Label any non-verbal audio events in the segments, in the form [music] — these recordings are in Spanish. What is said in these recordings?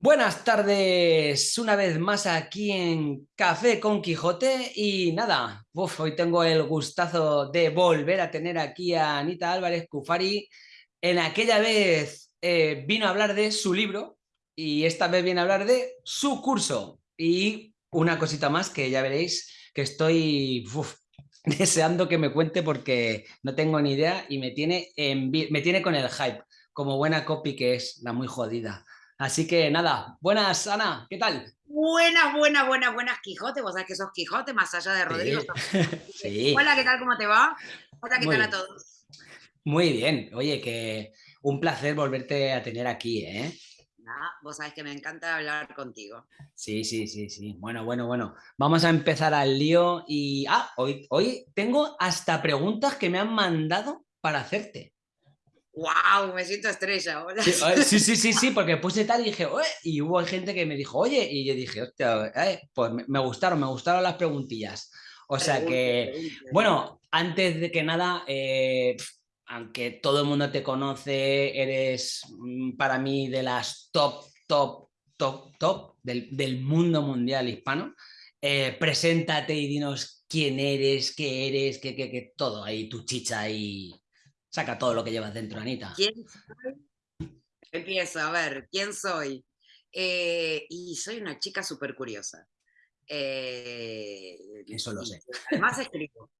Buenas tardes, una vez más aquí en Café con Quijote y nada, hoy tengo el gustazo de volver a tener aquí a Anita Álvarez Cufari. En aquella vez eh, vino a hablar de su libro y esta vez viene a hablar de su curso. Y una cosita más que ya veréis que estoy [laughs] deseando que me cuente porque no tengo ni idea y me tiene, me tiene con el hype, como buena copy que es, la muy jodida. Así que nada, buenas Ana, ¿qué tal? Buenas, buenas, buenas, buenas Quijote, vos sabés que sos Quijote más allá de Rodrigo. [laughs] Sí. Hola, ¿qué tal? ¿Cómo te va? Hola, ¿qué tal a todos? Muy bien, oye, que un placer volverte a tener aquí, ¿eh? vos sabés que me encanta hablar contigo. Sí, sí, sí, sí. Bueno, bueno, bueno. Vamos a empezar al lío y... Ah, hoy, hoy tengo hasta preguntas que me han mandado para hacerte. ¡Wow! Me siento estrella ahora. Sí, sí, sí, sí, [laughs] porque puse tal y dije, Oye", y hubo gente que me dijo, oye, y yo dije, hostia, eh", pues me gustaron, me gustaron las preguntillas. O sea que, bueno, antes de que nada, eh, aunque todo el mundo te conoce, eres mm, para mí de las top, top, top, top del, mundo mundial hispano. Eh, preséntate y dinos quién eres, qué eres, qué, qué, qué, todo ahí, tu chicha y, Saca todo lo que llevas dentro, Anita. ¿Quién soy? Empiezo, a ver, ¿quién soy? Eh, y soy una chica súper curiosa. Eh, Eso lo sé. Además escribo.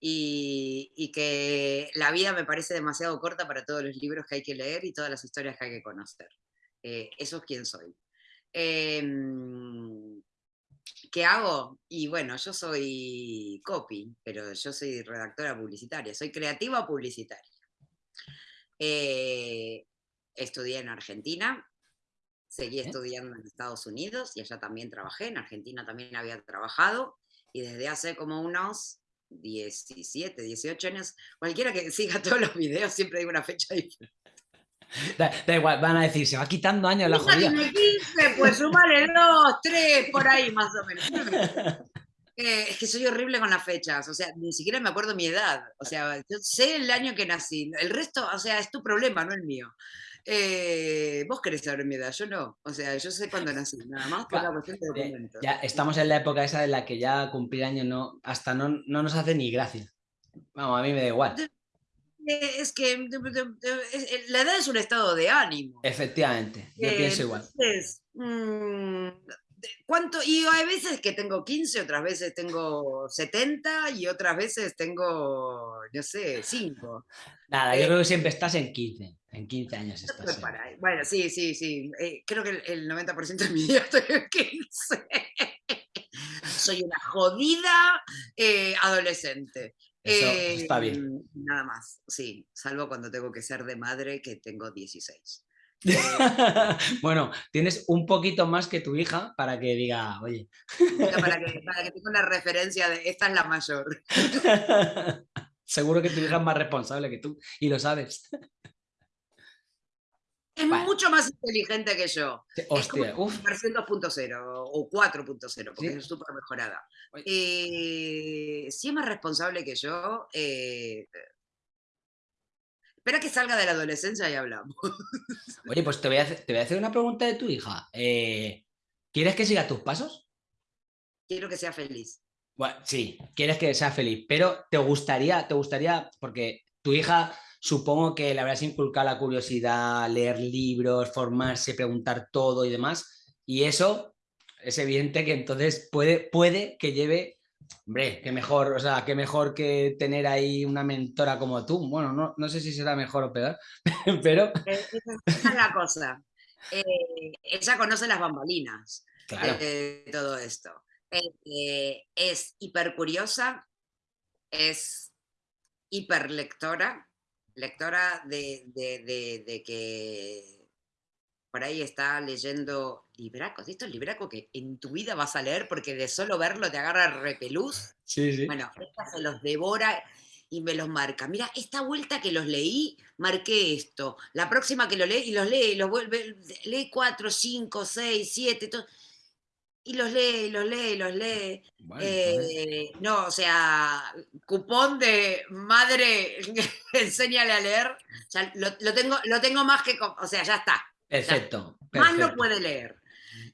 Y, y, que la vida me parece demasiado corta para todos los libros que hay que leer y todas las historias que hay que conocer. Eh, eso es quién soy. Em, ¿Qué hago? Y bueno, yo soy copy, pero yo soy redactora publicitaria, soy creativa publicitaria. Eh, estudié en Argentina, seguí estudiando en Estados Unidos y allá también trabajé, en Argentina también había trabajado y desde hace como unos 17, 18 años, cualquiera que siga [laughs] todos los videos siempre digo una fecha diferente. Da, igual, van a decir, se va quitando años la jodida. 15, pues súmale dos, tres, por ahí más o menos. [laughs] Eh, es que soy horrible con las fechas, o sea, ni siquiera me acuerdo mi edad. O sea, yo sé el año que nací. El resto, o sea, es tu problema, no el mío. Eh, vos querés saber mi edad, yo no. O sea, yo sé cuándo nací, nada más por la cuestión de eh, documentos. Ya estamos en la época esa en la que ya cumplir años no, hasta no, no nos hace ni gracia. Vamos, a mí me da igual. Eh, es que la edad es un estado de ánimo. Efectivamente, yo eh, pienso igual. Mm, ¿cuánto? Y hay veces que tengo 15, otras veces tengo 70 y otras veces tengo, no sé, 5. Nada, yo eh, creo que siempre estás en 15. En 15 años estás. bueno, sí, sí, sí. creo que el, 90% de mi día [laughs] estoy en 15. Soy una jodida adolescente. Eso está bien. Em, nada más, sí, salvo cuando tengo que ser de madre, que tengo 16. [laughs] bueno, tienes un poquito más que tu hija para que diga, oye. para, que, [laughs] para que tenga una referencia de esta es la mayor. [laughs] Seguro que tu hija es más responsable que tú y lo sabes. Es mucho más inteligente que yo. Hostia, es versión 2.0 o 4.0, porque es súper mejorada. Eh, si es más responsable que yo, eh, espera que salga de la adolescencia y hablamos. [laughs] Oye, pues te voy a hacer, una pregunta de tu hija. Eh, ¿Quieres que siga tus pasos? Quiero que sea feliz. Bueno, sí, quieres que sea feliz, pero te gustaría, te gustaría, porque tu hija supongo que le habrás inculcado la curiosidad, leer libros, formarse, preguntar todo y demás. Y eso es evidente que entonces puede, puede que lleve, hombre, qué mejor, o sea, qué mejor que tener ahí una mentora como tú. Bueno, no, no sé si será mejor o peor, [laughs] pero... Eh, esa es la cosa. Eh, ella conoce las bambalinas de, todo esto. Eh, es hiper curiosa, es hiperlectora, lectora de, de, que por ahí está leyendo libracos. Esto es libraco que en tu vida vas a leer porque de solo verlo te agarra repelús. Sí, sí. Bueno, esta se los devora y me los marca. Mira, esta vuelta que los leí, marqué esto. La próxima que lo lee y los lee, los vuelve, lee cuatro, cinco, seis, siete, todo y los lee, los lee, los lee. Eh, no, o sea, cupón de madre, [laughs] enséñale a leer. lo, tengo, lo tengo más que, o sea, ya está. Perfecto. Más no puede leer.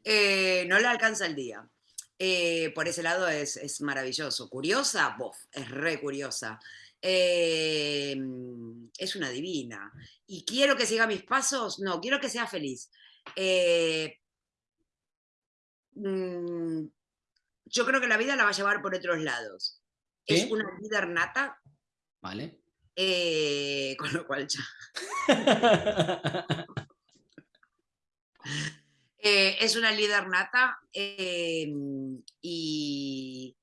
Eh, no le alcanza el día. Eh, por ese lado es, maravilloso. Curiosa, bof, es re curiosa. Es una divina. ¿Y quiero que siga mis pasos? No, quiero que sea feliz. Mm, yo creo que la vida la va a llevar por otros lados. Es una líder nata. Vale. con lo cual ya. [laughs] Eh, es una líder nata em, y,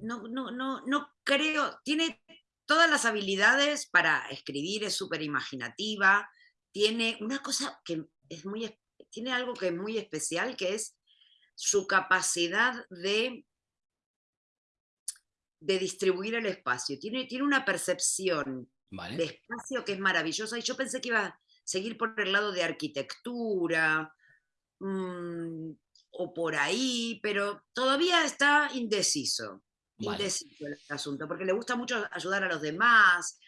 no, no, no, no creo, tiene todas las habilidades para escribir, es súper imaginativa, tiene una cosa que es muy, tiene algo que es muy especial, que es su capacidad de, de distribuir el espacio. Tiene, tiene una percepción de espacio que es maravillosa y yo pensé que iba seguir por el lado de arquitectura mm, o por ahí, pero todavía está indeciso. Indeciso el asunto, porque le gusta mucho ayudar a los demás.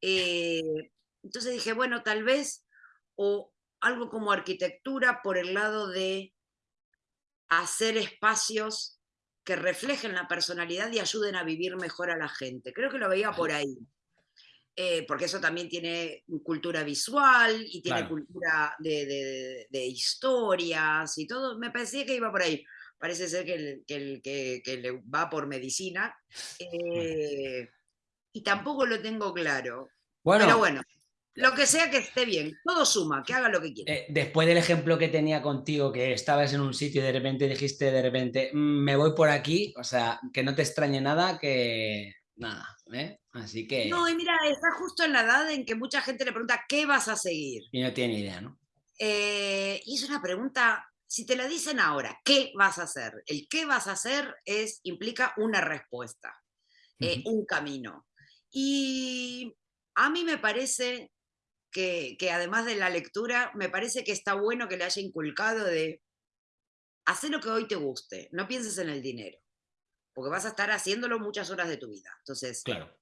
Eh, entonces dije, bueno, tal vez o algo como arquitectura por el lado de hacer espacios que reflejen la personalidad y ayuden a vivir mejor a la gente. Creo que lo veía por ahí. Eh, porque eso también tiene cultura visual y tiene cultura de, historias y todo. Me parecía que iba por ahí. Parece ser que, el, que, le va por medicina. Eh, y tampoco lo tengo claro. Bueno, Pero bueno, lo que sea que esté bien, todo suma, que haga lo que quiera. Eh, después del ejemplo que tenía contigo, que estabas en un sitio y de repente dijiste de repente, mm, me voy por aquí, o sea, que no te extrañe nada, que nada, ¿eh? Así que... No, y mira, está justo en la edad en que mucha gente le pregunta, ¿qué vas a seguir? Y no tiene idea, ¿no? Eh, y es una pregunta, si te la dicen ahora, ¿qué vas a hacer? El qué vas a hacer es, implica una respuesta, un camino. Y a mí me parece que, que, además de la lectura, me parece que está bueno que le haya inculcado de hacer lo que hoy te guste, no pienses en el dinero porque vas a estar haciéndolo muchas horas de tu vida. Entonces, claro.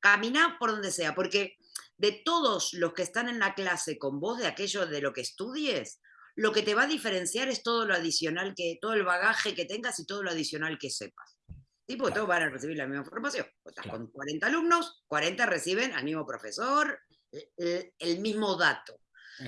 camina por donde sea, porque de todos los que están en la clase con vos, de aquello de lo que estudies, lo que te va a diferenciar es todo lo adicional que, todo el bagaje que tengas y todo lo adicional que sepas. Tipo, todos van a recibir la misma formación. Estás con 40 alumnos, 40 reciben al mismo profesor, el mismo dato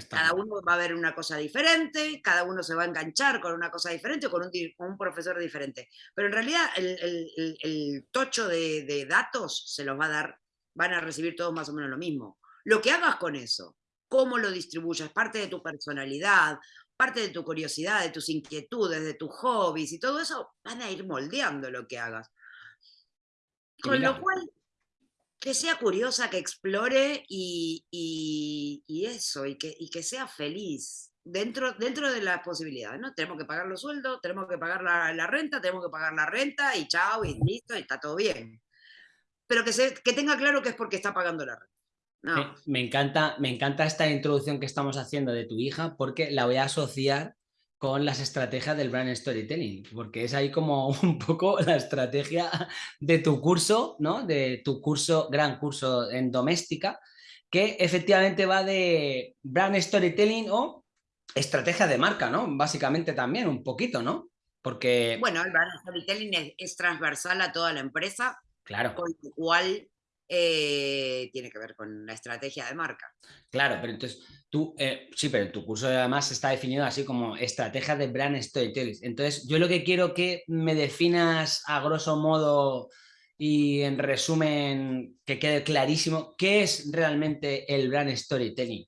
cada uno va a ver una cosa diferente, cada uno se va a enganchar con una cosa diferente o con un, profesor diferente. Pero en realidad el, tocho de, datos se los va a dar, van a recibir todos más o menos lo mismo. Lo que hagas con eso, cómo lo distribuyas, parte de tu personalidad, parte de tu curiosidad, de tus inquietudes, de tus hobbies y todo eso, van a ir moldeando lo que hagas. Con lo cual, que sea curiosa, que explore y, eso, y que, que, sea feliz dentro, dentro de las posibilidades, ¿no? Tenemos que pagar los sueldos, tenemos que pagar la, renta, tenemos que pagar la renta y chao, y listo, y está todo bien. Pero que, se, que tenga claro que es porque está pagando la renta. me, encanta, me encanta esta introducción que estamos haciendo de tu hija porque la voy a asociar con las estrategias del brand storytelling, porque es ahí como [laughs] un poco la estrategia de tu curso, ¿no? De tu curso, gran curso en doméstica, que efectivamente va de brand storytelling o estrategia de marca, ¿no? Básicamente también un poquito, ¿no? Porque... Bueno, el brand storytelling es, transversal a toda la empresa, claro. con lo cual eh, tiene que ver con la estrategia de marca. Claro, pero entonces tú, eh, sí, pero tu curso además está definido así como estrategia de brand storytelling. Entonces yo lo que quiero que me definas a grosso modo y en resumen que quede clarísimo, ¿qué es realmente el brand storytelling?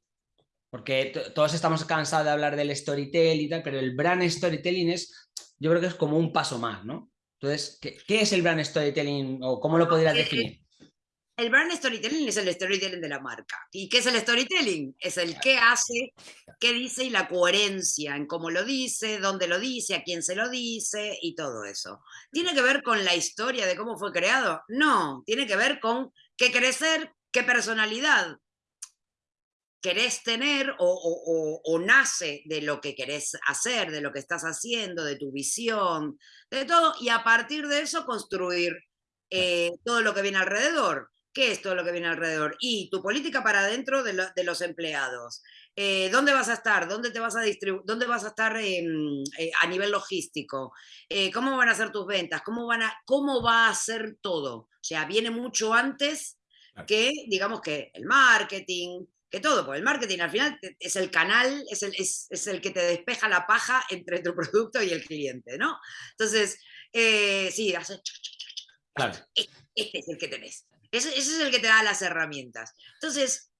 Porque todos estamos cansados de hablar del storytelling y tal, pero el brand storytelling es, yo creo que es como un paso más, ¿no? Entonces, ¿qué, qué es el brand storytelling o cómo lo podrías definir? El brand storytelling es el storytelling de la marca. ¿Y qué es el storytelling? Es el qué hace, qué dice y la coherencia en cómo lo dice, dónde lo dice, a quién se lo dice y todo eso. ¿Tiene que ver con la historia de cómo fue creado? No, tiene que ver con qué ser, qué personalidad querés tener o, nace de lo que querés hacer, de lo que estás haciendo, de tu visión, de todo, y a partir de eso construir eh, todo lo que viene alrededor. ¿Qué es todo lo que viene alrededor? Y tu política para adentro de, los empleados, eh, ¿dónde vas a estar? ¿Dónde te vas a distribuir? ¿Dónde vas a estar eh, a nivel logístico? ¿Cómo van a ser tus ventas? ¿Cómo, van a, ¿Cómo va a ser todo? O sea, viene mucho antes que, digamos que el marketing, que todo, porque el marketing al final es el canal, es el, es, es el que te despeja la paja entre tu producto y el cliente, ¿no? Entonces, sí, hace... Claro. Este es el que tenés. Ese, es el que te da las herramientas. Entonces,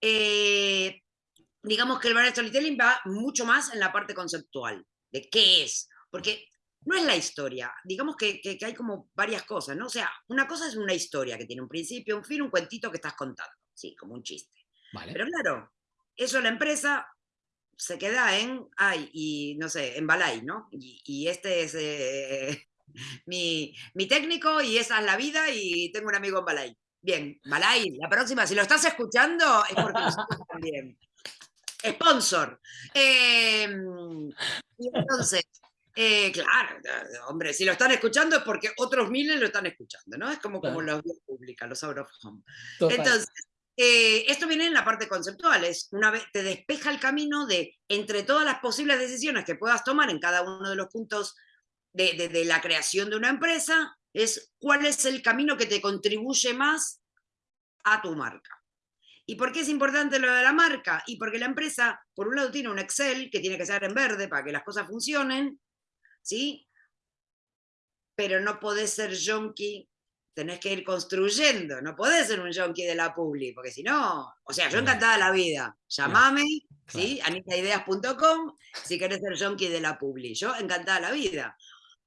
eh, digamos que el brand storytelling va mucho más en la parte conceptual, de qué es, porque no es la historia, digamos que, hay como varias cosas, ¿no? O sea, una cosa es una historia que tiene un principio, un fin, un cuentito que estás contando, sí, como un chiste. Pero claro, eso la empresa se queda en, ay, y no sé, en Balay, ¿no? Y, este es eh, mi, técnico y esa es la vida y tengo un amigo en Balay. Bien, Balay, la próxima, si lo estás escuchando, es porque nosotros también. Sponsor. Em, entonces, eh, claro, hombre, si lo están escuchando es porque otros miles lo están escuchando, ¿no? Es como, como los vías públicas, los out of home. Entonces, eh, esto viene en la parte conceptual, es una vez te despeja el camino de entre todas las posibles decisiones que puedas tomar en cada uno de los puntos de, la creación de una empresa es cuál es el camino que te contribuye más a tu marca. ¿Y por qué es importante lo de la marca? Y porque la empresa, por un lado, tiene un Excel que tiene que ser en verde para que las cosas funcionen, ¿sí? Pero no podés ser junkie, tenés que ir construyendo, no podés ser un junkie de la publi, porque si no, o sea, yo encantada la vida, llamame, ¿sí? anitaideas.com si querés ser junkie de la publi, yo encantada la vida.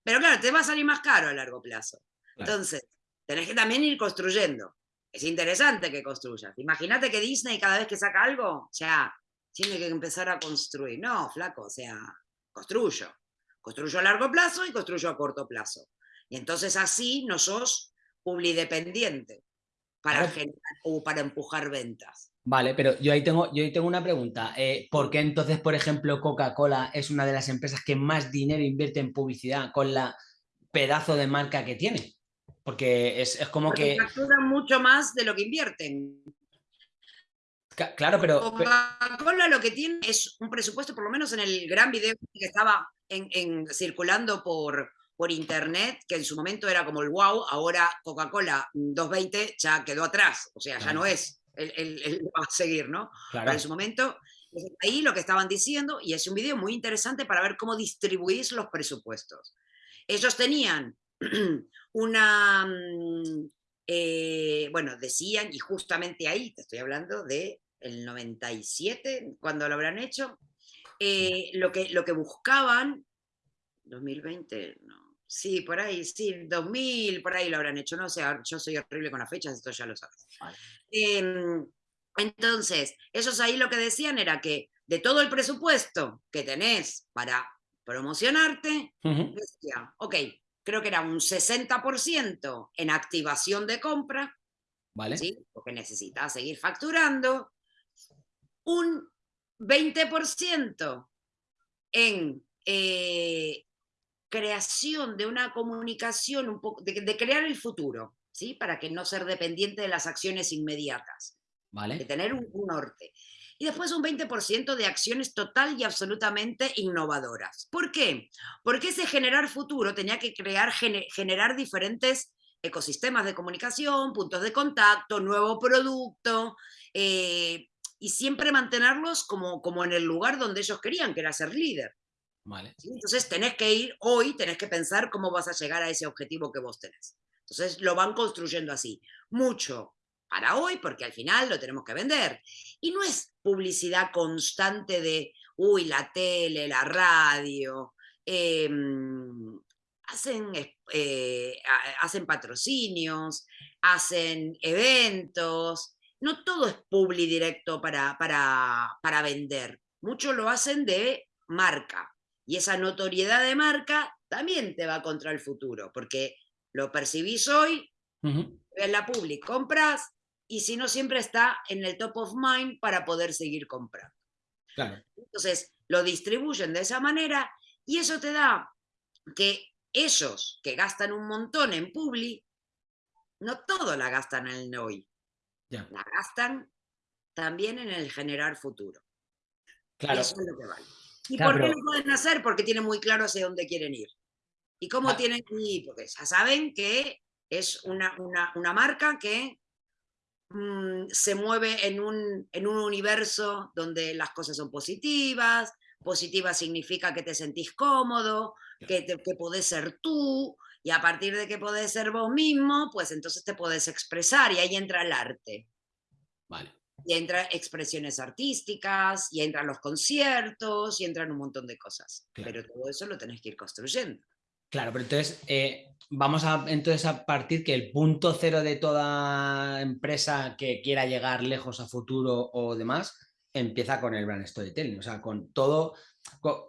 Pero claro, te va a salir más caro a largo plazo. Entonces, tenés que también ir construyendo. Es interesante que construyas. Imagínate que Disney cada vez que saca algo, sea, tiene que empezar a construir. No, flaco, o sea, construyo. Construyo a largo plazo y construyo a corto plazo. Y entonces así no sos publidependiente para, generar, o para empujar ventas. Vale, pero yo ahí tengo, yo ahí tengo una pregunta. Eh, ¿Por qué entonces, por ejemplo, Coca-Cola es una de las empresas que más dinero invierte en publicidad con la pedazo de marca que tiene? Porque es, como que... Facturan mucho más de lo que invierten. Claro, pero... Coca-Cola lo que tiene es un presupuesto, por lo menos en el gran video que estaba en, circulando por, por internet, que en su momento era como el wow, ahora Coca-Cola 220 ya quedó atrás, o sea, ya no es el, va a seguir, ¿no? Claro. en su momento, ahí lo que estaban diciendo, y es un video muy interesante para ver cómo distribuís los presupuestos. Ellos tenían [clears throat] una, mm, eh, bueno, decían, y justamente ahí, te estoy hablando de el 97, cuando lo habrán hecho, eh, lo, que, lo que buscaban, 2020, no, Sí, por ahí, sí, 2000, por ahí lo habrán hecho, no sé, yo soy horrible con las fechas, esto ya lo sabes. Em, entonces, ellos ahí lo que decían era que de todo el presupuesto que tenés para promocionarte, decía, ok, creo que era un 60% en activación de compra, ¿vale? ¿sí? porque necesitas seguir facturando, un 20% en eh, creación de una comunicación, un poco, de, crear el futuro, ¿sí? Para que no ser dependiente de las acciones inmediatas. Vale. De tener un, norte. Y después un 20% de acciones total y absolutamente innovadoras. ¿Por qué? Porque ese generar futuro tenía que crear, generar diferentes ecosistemas de comunicación, puntos de contacto, nuevo producto, eh, y siempre mantenerlos como, como en el lugar donde ellos querían, que era ser líder. Entonces tenés que ir hoy, tenés que pensar cómo vas a llegar a ese objetivo que vos tenés. Entonces lo van construyendo así. Mucho para hoy, porque al final lo tenemos que vender. Y no es publicidad constante de, uy, la tele, la radio. Em, hacen, eh, hacen patrocinios, hacen eventos. No todo es publi directo para, para, para vender. Mucho lo hacen de marca. Y esa notoriedad de marca también te va contra el futuro, porque lo percibís hoy, ves la public, compras, y si no, siempre está en el top of mind para poder seguir comprando. Entonces, lo distribuyen de esa manera y eso te da que ellos que gastan un montón en publi, no todo la gastan en el hoy. La gastan también en el generar futuro. Claro. Eso es lo que vale. ¿Y por qué lo pueden hacer? Porque tienen muy claro hacia dónde quieren ir. ¿Y cómo ah. tienen que ir? Porque ya saben que es una, una, marca que mm, se mueve en un, en un universo donde las cosas son positivas, positiva significa que te sentís cómodo, que, te, que podés ser tú, y a partir de que podés ser vos mismo, pues entonces te podés expresar y ahí entra el arte. Vale. Y entra expresiones artísticas, y entran los conciertos, y entran un montón de cosas. Pero todo eso lo tenés que ir construyendo. Claro, pero entonces eh, vamos a, entonces a partir que el punto cero de toda empresa que quiera llegar lejos a futuro o demás empieza con el brand storytelling, o sea, con todo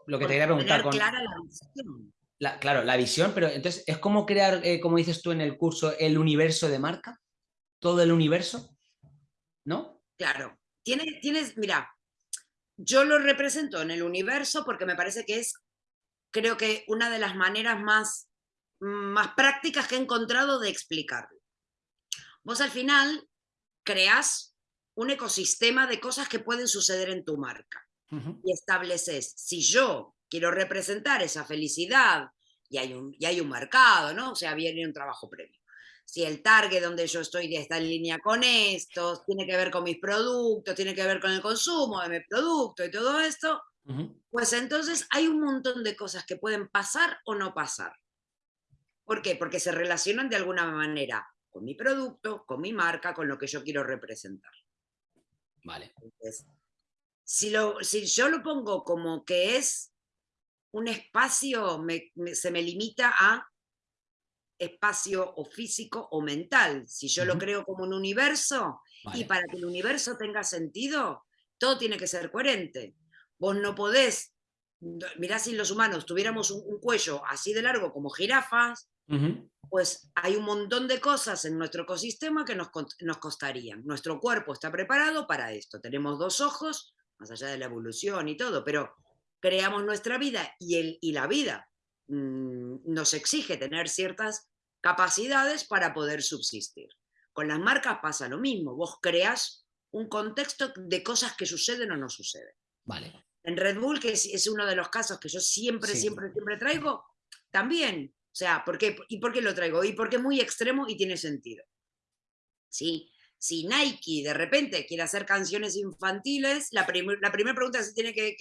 lo que te quería preguntar. Con, clara la visión. claro, la visión, pero entonces es como crear, eh, como dices tú en el curso, el universo de marca, todo el universo, ¿no? Claro, tienes, tienes, mira, yo lo represento en el universo porque me parece que es creo que una de las maneras más, más prácticas que he encontrado de explicarlo. Vos al final creás un ecosistema de cosas que pueden suceder en tu marca y estableces, si yo quiero representar esa felicidad y hay, un, y hay un mercado, ¿no? O sea, viene un trabajo previo. Si el target donde yo estoy está en línea con esto, tiene que ver con mis productos, tiene que ver con el consumo de mi producto y todo esto, pues entonces hay un montón de cosas que pueden pasar o no pasar. ¿Por qué? Porque se relacionan de alguna manera con mi producto, con mi marca, con lo que yo quiero representar. Vale. si, lo, si yo lo pongo como que es un espacio, se me limita a espacio o físico o mental. Si yo lo creo como un universo, y para que el universo tenga sentido, todo tiene que ser coherente. Vos no podés, mirá si los humanos tuviéramos un, cuello así de largo como jirafas, pues hay un montón de cosas en nuestro ecosistema que nos, nos costarían. Nuestro cuerpo está preparado para esto. Tenemos dos ojos, más allá de la evolución y todo, pero creamos nuestra vida y, el, y la vida mm, nos exige tener ciertas capacidades para poder subsistir. Con las marcas pasa lo mismo. Vos creas un contexto de cosas que suceden o no suceden. Vale. En Red Bull, que es, uno de los casos que yo siempre, siempre, siempre traigo, también. O sea, ¿por qué? ¿y por qué lo traigo? Y porque es muy extremo y tiene sentido. ¿Sí? Si Nike de repente quiere hacer canciones infantiles, la, la primera pregunta que se tiene que,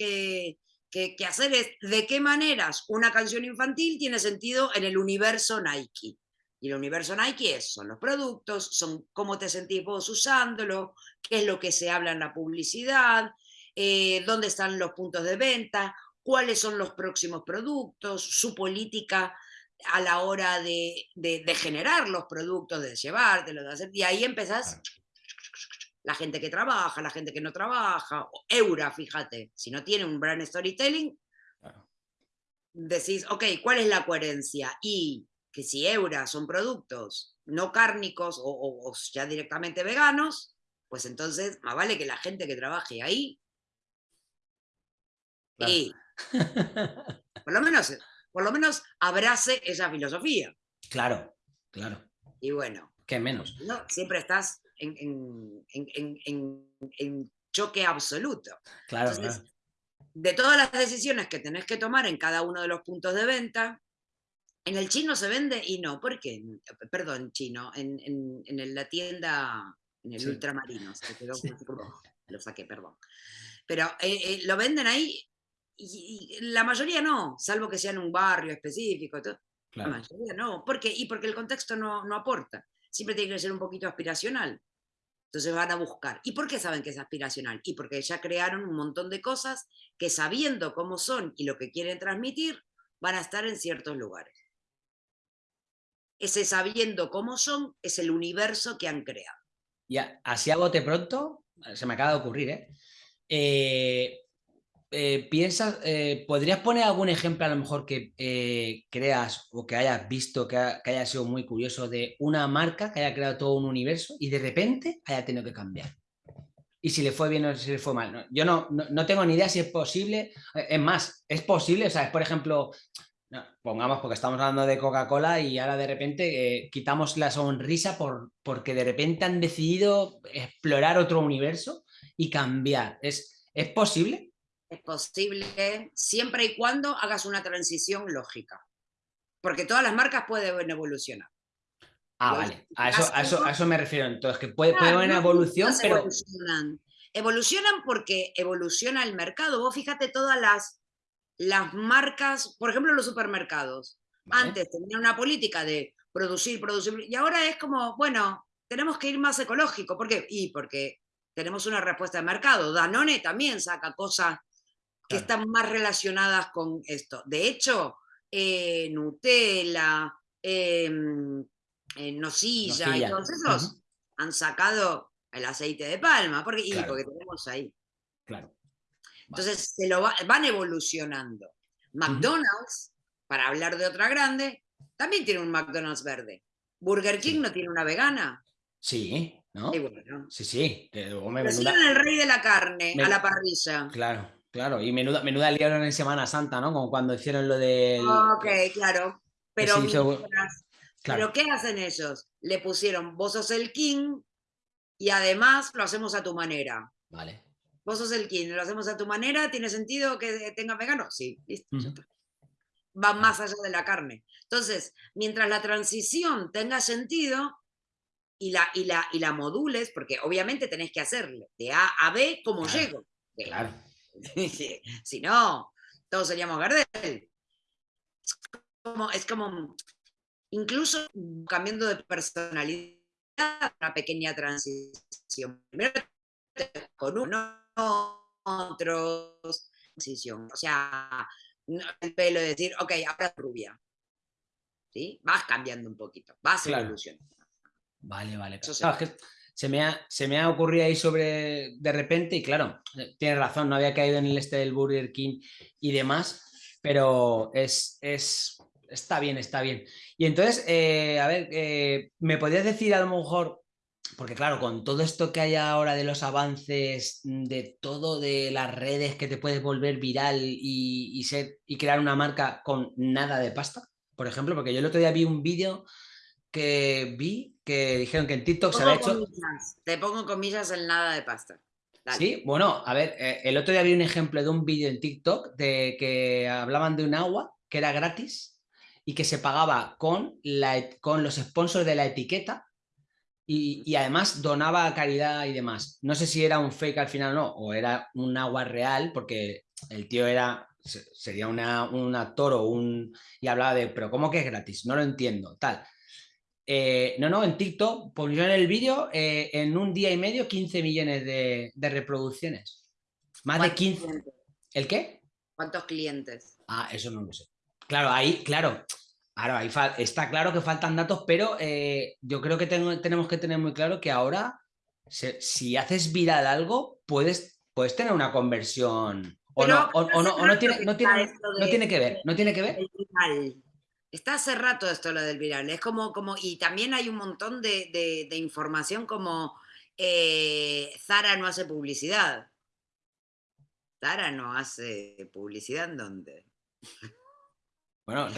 que, hacer es de qué maneras una canción infantil tiene sentido en el universo Nike. Y el universo Nike es, son los productos, son cómo te sentís vos usándolo, qué es lo que se habla en la publicidad, eh, dónde están los puntos de venta, cuáles son los próximos productos, su política a la hora de, generar los productos, de llevártelos, de hacer, y ahí empezás la gente que trabaja, la gente que no trabaja, Eura, fíjate, si no tiene un brand storytelling, decís, ok, ¿cuál es la coherencia? Y que si Eura son productos no cárnicos o, o ya directamente veganos, pues entonces más vale que la gente que trabaje ahí y [laughs] por lo menos, por lo menos abrace esa filosofía. Claro, claro. Y bueno. ¿Qué menos? ¿no? Siempre estás en, choque absoluto. Claro, De todas las decisiones que tenés que tomar en cada uno de los puntos de venta, en el chino se vende y no, ¿por qué? Perdón, chino, en, la tienda, en el ultramarino, [laughs] lo saqué, perdón. Pero eh, eh, lo venden ahí y, la mayoría no, salvo que sea en un barrio específico. La mayoría no. ¿Por qué? Y porque el contexto no, no aporta. Siempre tiene que ser un poquito aspiracional. Entonces van a buscar. ¿Y por qué saben que es aspiracional? Y porque ya crearon un montón de cosas que sabiendo cómo son y lo que quieren transmitir, van a estar en ciertos lugares. Ese sabiendo cómo son es el universo que han creado. Ya, así a bote pronto, se me acaba de ocurrir, ¿eh? eh eh, piensas, eh, ¿podrías poner algún ejemplo a lo mejor que creas o que hayas visto, que, haya sido muy curioso de una marca que haya creado todo un universo y de repente haya tenido que cambiar? Y si le fue bien o si le fue mal. Yo no, no, tengo ni idea si es posible. Es más, es posible, o sea, es por ejemplo, pongamos porque estamos hablando de Coca-Cola y ahora de repente quitamos la sonrisa por, porque de repente han decidido explorar otro universo y cambiar. ¿Es, ¿es posible? es posible siempre y cuando hagas una transición lógica. Porque todas las marcas pueden evolucionar. Ah, vale. A eso, a, eso, a eso, me refiero. Entonces, que puede, puede haber una evolución, pero. Evolucionan. evolucionan porque evoluciona el mercado. Vos fíjate todas las, las marcas, por ejemplo, los supermercados. Antes tenían una política de producir, producir, y ahora es como, bueno, tenemos que ir más ecológico. ¿Por qué? Y porque tenemos una respuesta de mercado. Danone también saca cosas que están más relacionadas con esto. De hecho, eh, Nutella, em, eh, Nocilla, y todos esos han sacado el aceite de palma, porque, y porque tenemos ahí. Claro. Entonces se lo van evolucionando. McDonald's, para hablar de otra grande, también tiene un McDonald's verde. Burger King no tiene una vegana. Sí, ¿no? Sí, sí. Que, el rey de la carne a la parrilla. Claro, claro. Y menuda, menuda liaron en Semana Santa, ¿no? Como cuando hicieron lo del... Ok, claro. Pero, ¿Pero qué hacen ellos? Le pusieron, vos sos el king y además lo hacemos a tu manera. Vale. Vos sos el king, lo hacemos a tu manera, ¿tiene sentido que tenga vegano? Sí, listo. Va más allá de la carne. Entonces, mientras la transición tenga sentido, y la, y la, y la modules, porque obviamente tenés que hacerle de A a B como llego. Claro. [laughs] si no, todos seríamos Gardel. Es como, incluso cambiando de personalidad, una pequeña transición. Primero con uno, otros. O sea, el pelo de decir, ok, ahora rubia. ¿Sí? Vas cambiando un poquito, vas evolucionando. Vale, vale. se, me ha, se me ha ocurrido ahí sobre de repente y claro, eh, tienes razón, no había caído en el este del Burger King y demás, pero es, es está bien, está bien. Y entonces, eh, a ver, eh, ¿me podrías decir a lo mejor, porque claro, con todo esto que hay ahora de los avances, de todo de las redes que te puedes volver viral y, ser, y crear una marca con nada de pasta, por ejemplo, porque yo el otro día vi un vídeo que vi que dijeron que en TikTok se había hecho... Te pongo comillas en nada de pasta. Sí, bueno, a ver, eh, el otro día vi un ejemplo de un vídeo en TikTok de que hablaban de un agua que era gratis y que se pagaba con, la, con los sponsors de la etiqueta y, y, además donaba caridad y demás. No sé si era un fake al final o no, o era un agua real, porque el tío era, sería una, un actor o un... y hablaba de, pero ¿cómo que es gratis? No lo entiendo, tal. Eh, no, no, en TikTok pusieron el vídeo eh, en un día y medio 15 millones de, reproducciones. Más de 15. ¿El qué? ¿Cuántos clientes? Ah, eso no lo sé. Claro, ahí, claro. Ahí está claro que faltan datos, pero eh, yo creo que tenemos que tener muy claro que ahora, si haces viral algo, puedes, puedes tener una conversión. O no, o, no, tiene, no, tiene, no tiene que ver, no tiene que ver. Está hace rato esto lo del viral, es como, como y también hay un montón de, información como eh, Zara no hace publicidad. Zara no hace publicidad en dónde. Bueno,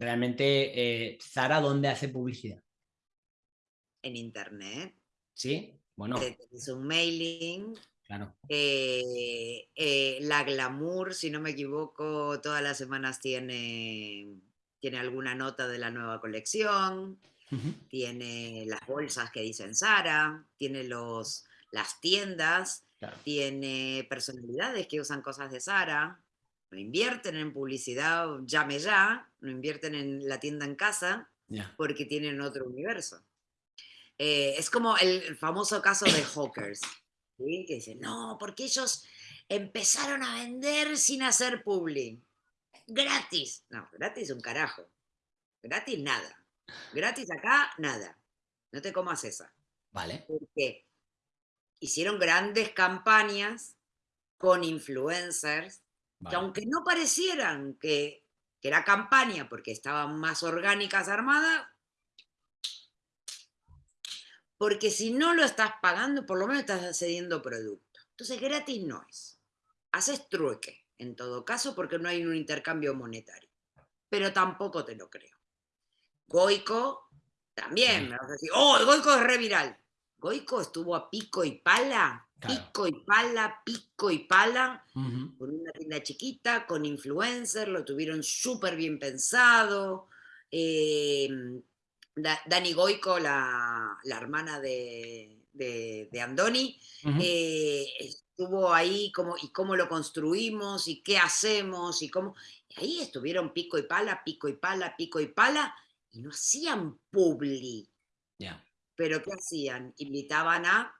realmente, eh, Zara, ¿dónde hace publicidad? En internet. Sí, bueno. Es un mailing. Claro. Eh, la Glamour, si no me equivoco, todas las semanas tiene tiene alguna nota de la nueva colección, tiene las bolsas que dicen Sara, tiene los, las tiendas, tiene personalidades que usan cosas de Sara, no invierten en publicidad, llame ya, no invierten en la tienda en casa, porque tienen otro universo. Eh, es como el famoso caso de Hawkers, que dicen, no, porque ellos empezaron a vender sin hacer publi gratis. No, gratis un carajo. Gratis nada. Gratis acá, nada. No te comas esa. Vale. Porque hicieron grandes campañas con influencers que aunque no parecieran que, que era campaña porque estaban más orgánicas armadas, porque si no lo estás pagando, por lo menos estás cediendo producto. Entonces gratis no es. Haces trueque en todo caso, porque no hay un intercambio monetario. Pero tampoco te lo creo. Goico, también me vas a decir, oh, Goico es reviral. Goico estuvo a pico y pala Pico y pala, pico y pala, con una tienda chiquita, con influencers, lo tuvieron súper bien pensado. Em, Dani Goico, la, hermana de, Andoni, eh, estuvo ahí como, y cómo lo construimos y qué hacemos y cómo... ahí estuvieron pico y pala, pico y pala, pico y pala, y no hacían publi. Pero ¿qué hacían? Invitaban a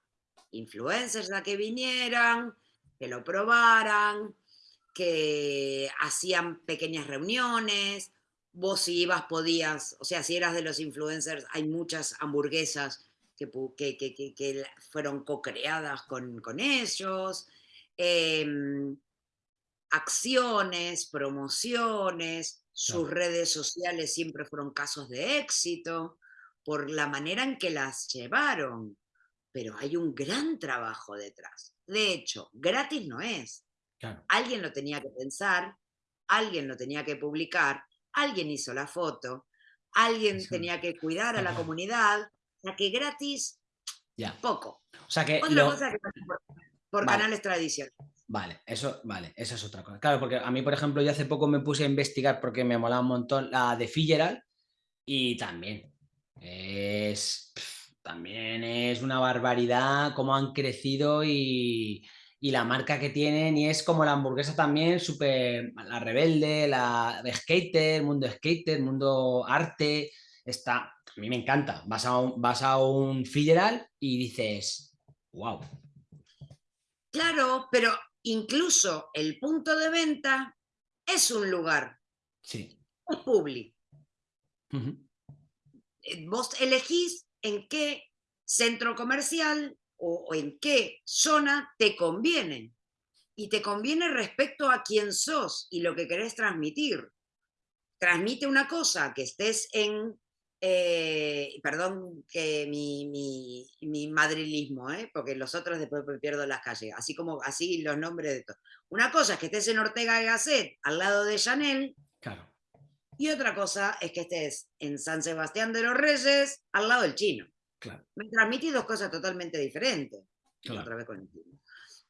influencers a que vinieran, que lo probaran, que hacían pequeñas reuniones, vos si ibas podías, o sea, si eras de los influencers, hay muchas hamburguesas que, que, fueron co-creadas con, ellos, em, acciones, promociones, sus redes sociales siempre fueron casos de éxito por la manera en que las llevaron pero hay un gran trabajo detrás. De hecho, gratis no es. Alguien lo tenía que pensar, alguien lo tenía que publicar, alguien hizo la foto, alguien tenía que cuidar a la comunidad, o sea que gratis, poco. O sea que, otra cosa que por, canales tradicionales. Vale, eso, vale, eso es otra cosa. Claro, porque a mí, por ejemplo, yo hace poco me puse a investigar porque me molaba un montón la de Fitzgerald y también es también es una barbaridad cómo han crecido y, la marca que tienen y es como la hamburguesa también, súper, la rebelde, la de skater, mundo skater, mundo arte, está, a mí me encanta, vas a un, vas a un federal y dices, wow. Claro, pero incluso el punto de venta es un lugar. Sí. Es público. Eh, vos elegís en qué centro comercial o, en qué zona te conviene. Y te conviene respecto a quién sos y lo que querés transmitir. Transmite una cosa, que estés en eh, perdón que mi, mi, madrilismo, ¿eh? porque los otros después pierdo las calles, así como así los nombres de todo. Una cosa es que estés en Ortega y Gasset, al lado de Chanel, claro. Y otra cosa es que estés en San Sebastián de los Reyes, al lado del chino. Me transmití dos cosas totalmente diferentes. Otra vez con el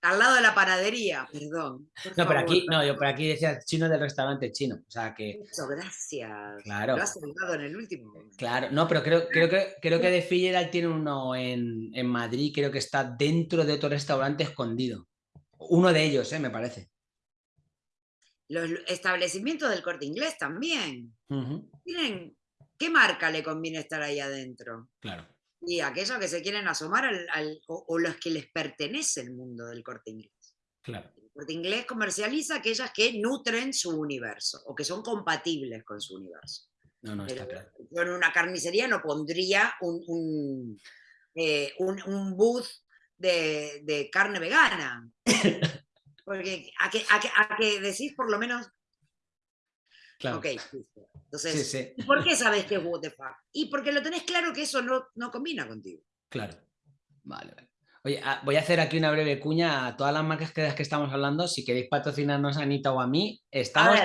Al lado de la panadería, perdón. No, pero aquí, no, yo por aquí decía chino del restaurante chino. O sea que. Eso, gracias. Claro. Lo has en el último. Claro, no, pero creo, creo que creo que de Figueral tiene uno en, en, Madrid, creo que está dentro de otro restaurante escondido. Uno de ellos, ¿eh? me parece. Los establecimientos del corte inglés también. Tienen. ¿Qué marca le conviene estar ahí adentro? Claro y aquellos que se quieren asomar al, o, los que les pertenece el mundo del corte inglés. Claro. El corte inglés comercializa aquellas que nutren su universo o que son compatibles con su universo. No, no, está claro. Yo en una carnicería no pondría un, un, eh, booth de, carne vegana. [laughs] Porque a que, a, que, decís por lo menos Claro. Ok, Entonces, ¿por qué sabes que es what the fuck? Y porque lo tenés claro que eso no, no combina contigo. Claro. Vale, vale. Oye, ah, voy a hacer aquí una breve cuña a todas las marcas que, que estamos hablando. Si queréis patrocinarnos a Anita o a mí, estamos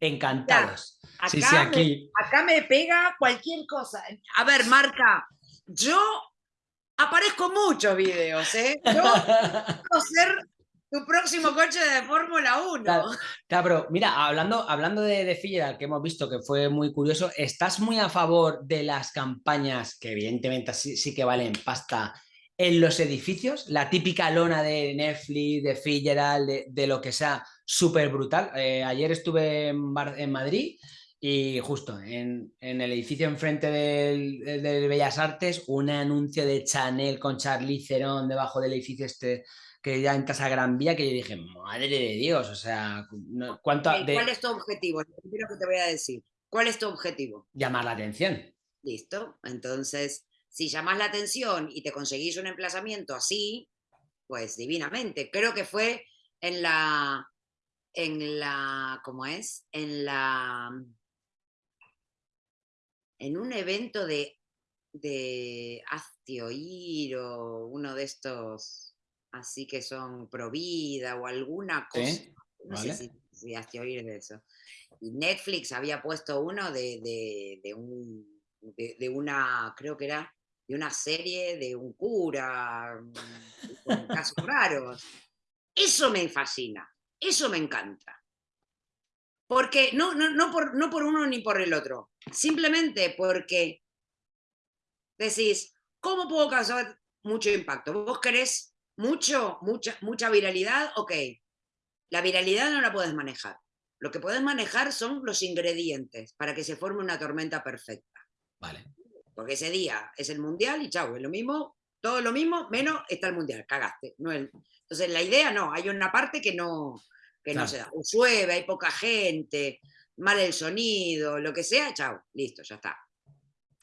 encantados. acá, Me, acá me pega cualquier cosa. A ver, marca, yo aparezco muchos videos, ¿eh? Yo [laughs] quiero ser tu próximo coche de Fórmula 1. Claro, pero mira, hablando, hablando de, de que hemos visto que fue muy curioso, ¿estás muy a favor de las campañas, que evidentemente sí, que valen pasta, en los edificios? La típica lona de Netflix, de Fitzgerald, de, lo que sea, súper brutal. Eh, ayer estuve en, en, Madrid y justo en, el edificio enfrente del, del, Bellas Artes, un anuncio de Chanel con Charlie Theron debajo del edificio este que ya en Casa Gran Vía, que yo dije, madre de Dios, o sea, ¿cuánto ¿cuál es tu objetivo? Lo primero que te voy a decir. ¿Cuál es tu objetivo? Llamar la atención. Listo. Entonces, si llamas la atención y te conseguís un emplazamiento así, pues divinamente. Creo que fue en la, en la, ¿cómo es? En la, en un evento de, de Astioir o uno de estos así que son pro vida o alguna cosa. No sé si, si has oír de eso. Y Netflix había puesto uno de, de, un, de, una, creo que era de una serie de un cura, con casos raros. Eso me fascina, eso me encanta. Porque no, no, no, por, no por uno ni por el otro, simplemente porque decís, ¿cómo puedo causar mucho impacto? ¿Vos querés mucho, mucha, mucha viralidad? Ok, la viralidad no la puedes manejar. Lo que puedes manejar son los ingredientes para que se forme una tormenta perfecta. Vale. Porque ese día es el mundial y chau, es lo mismo, todo lo mismo, menos está el mundial, cagaste. No Entonces la idea no, hay una parte que no, que no se da. O llueve, hay poca gente, mal el sonido, lo que sea, chao, listo, ya está.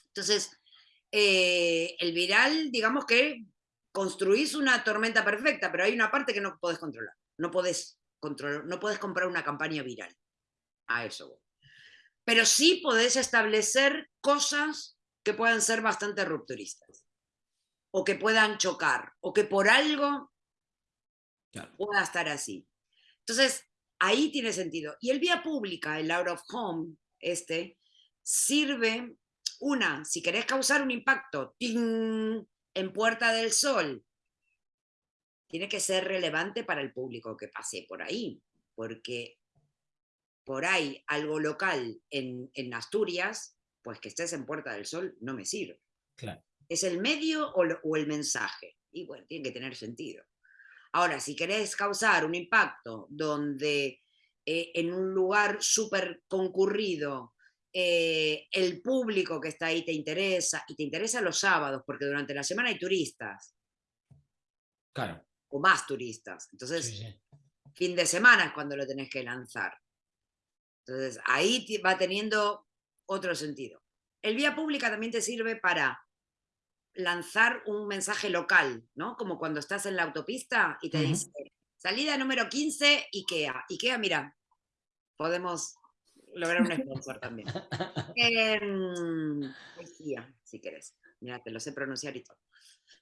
Entonces, eh, el viral, digamos que construís una tormenta perfecta, pero hay una parte que no podés controlar. No podés, controlar, no podés comprar una campaña viral. A eso Pero sí podés establecer cosas que puedan ser bastante rupturistas. O que puedan chocar. O que por algo pueda estar así. Entonces, ahí tiene sentido. Y el vía pública, el out of home, este, sirve, una, si querés causar un impacto en Puerta del Sol, tiene que ser relevante para el público que pase por ahí, porque por ahí algo local en, Asturias, pues que estés en Puerta del Sol no me sirve. ¿Es el medio o, o el mensaje? Y bueno, tiene que tener sentido. Ahora, si querés causar un impacto donde eh, en un lugar súper concurrido eh, el público que está ahí te interesa, y te interesa los sábados, porque durante la semana hay turistas. Claro. O más turistas. Entonces, fin de semana es cuando lo tenés que lanzar. Entonces, ahí va teniendo otro sentido. El vía pública también te sirve para lanzar un mensaje local, ¿no? Como cuando estás en la autopista y te dice, salida número 15, IKEA. IKEA, mira, podemos lograr un sponsor también. [laughs] eh, IKEA, si querés. Mira, te lo sé pronunciar y todo.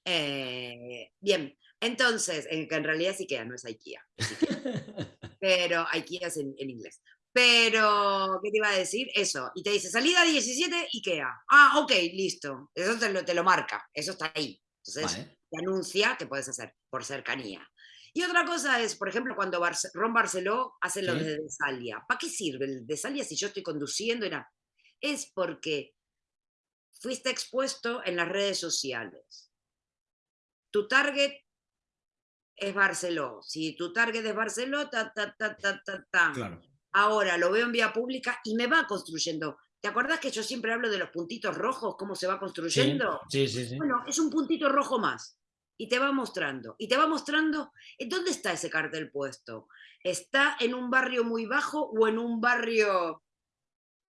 Eh, bien, entonces, en, que en realidad es IKEA, no es IKEA. [laughs] Pero IKEA es en inglés. Pero, ¿qué te iba a decir? Eso. Y te dice, salida 17, IKEA. Ah, ok, listo. Eso te lo, te lo marca. Eso está ahí. Entonces, te anuncia que puedes hacer por cercanía. Y otra cosa es, por ejemplo, cuando Ron Barceló hace lo de Desalia. ¿Para qué sirve el Desalia si yo estoy conduciendo? Es porque fuiste expuesto en las redes sociales. Tu target es Barceló. Si tu target es Barceló, ta, ta, ta, ta, ta, ta. Claro ahora lo veo en vía pública y me va construyendo. ¿Te acuerdas que yo siempre hablo de los puntitos rojos, cómo se va construyendo? Sí, sí, sí. Bueno, es un puntito rojo más. Y te va mostrando. Y te va mostrando, eh, ¿dónde está ese cartel puesto? ¿Está en un barrio muy bajo o en un barrio...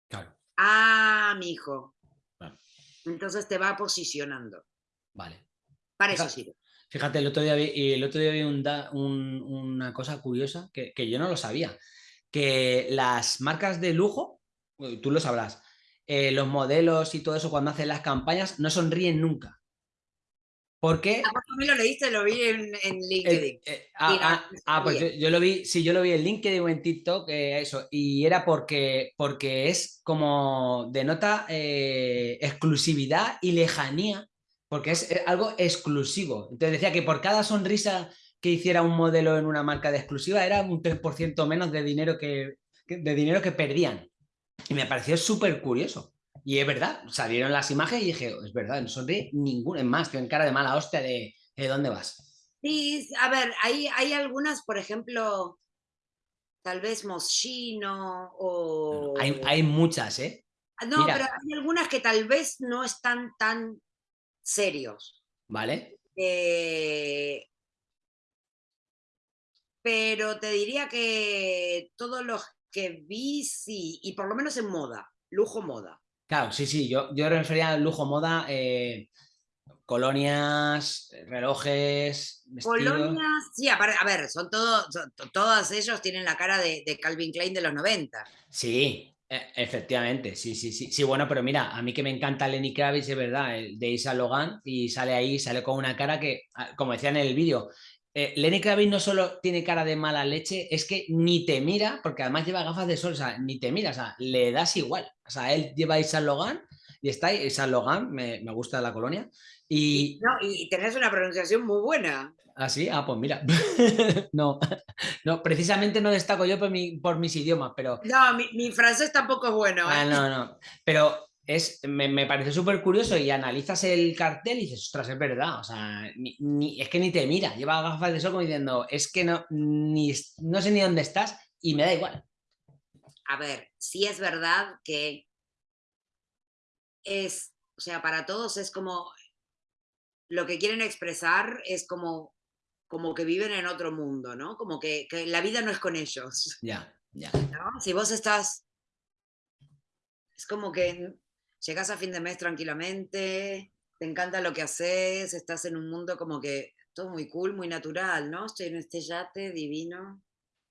Claro. Ah, mi hijo. Entonces te va posicionando. Vale. Para eso sirve. Fíjate, el otro día vi, el otro día vi una cosa curiosa que, que yo no lo sabía que las marcas de lujo, tú lo sabrás, eh, los modelos y todo eso cuando hacen las campañas no sonríen nunca. ¿Por qué? Ah, pues lo leíste, lo vi en, LinkedIn. Eh, ah, ah, ah, pues yo, lo vi, sí, yo lo vi en LinkedIn o en TikTok, eso, y era porque, porque es como denota exclusividad y lejanía, porque es algo exclusivo. Entonces decía que por cada sonrisa que hiciera un modelo en una marca de exclusiva era un 3% menos de dinero que, de dinero que perdían. Y me pareció súper curioso. Y es verdad, salieron las imágenes y dije, es verdad, no sonríe ninguno. Es más, en cara de mala hostia de, ¿de dónde vas? Sí, a ver, hay, hay algunas, por ejemplo, tal vez Moschino o... Hay, hay muchas, ¿eh? No, pero hay algunas que tal vez no están tan serios. ¿Vale? Eh, pero te diría que todos los que vi, sí, y por lo menos en moda, lujo moda. Claro, sí, sí, yo, yo refería al lujo moda, eh, colonias, relojes, Colonias, sí, a ver, son todos, todos ellos tienen la cara de, Calvin Klein de los 90. Sí, e, efectivamente, sí, sí, sí. Sí, bueno, pero mira, a mí que me encanta Lenny Kravitz, es verdad, el de Isa Logan, y sale ahí, sale con una cara que, ah, como decía en el vídeo, eh, Lenny Kravitz no solo tiene cara de mala leche, es que ni te mira, porque además lleva gafas de sol, o sea, ni te mira, o sea, le das igual. O sea, él lleva a Isa Logan y está ahí, San Logan, me, me gusta la colonia. Y, no, y tenés una pronunciación muy buena. ¿Ah, sí? Ah, pues mira. [laughs] no, [laughs] no, precisamente no destaco yo por, mi, por mis idiomas, pero... No, mi, mi francés tampoco es bueno. Ah, ¿eh? no, no. Pero es, me, me parece súper curioso y analizas el cartel y dices, ostras, es verdad. O sea, ni, ni, es que ni te mira. Lleva gafas de sol como diciendo, es que no, ni, no sé ni dónde estás y me da igual. A ver, sí es verdad que es, o sea, para todos es como, lo que quieren expresar es como como que viven en otro mundo, ¿no? Como que, que la vida no es con ellos. Ya, ya. ¿no? Si vos estás, es como que llegas a fin de mes tranquilamente, te encanta lo que haces, estás en un mundo como que todo muy cool, muy natural, ¿no? Estoy en este yate divino,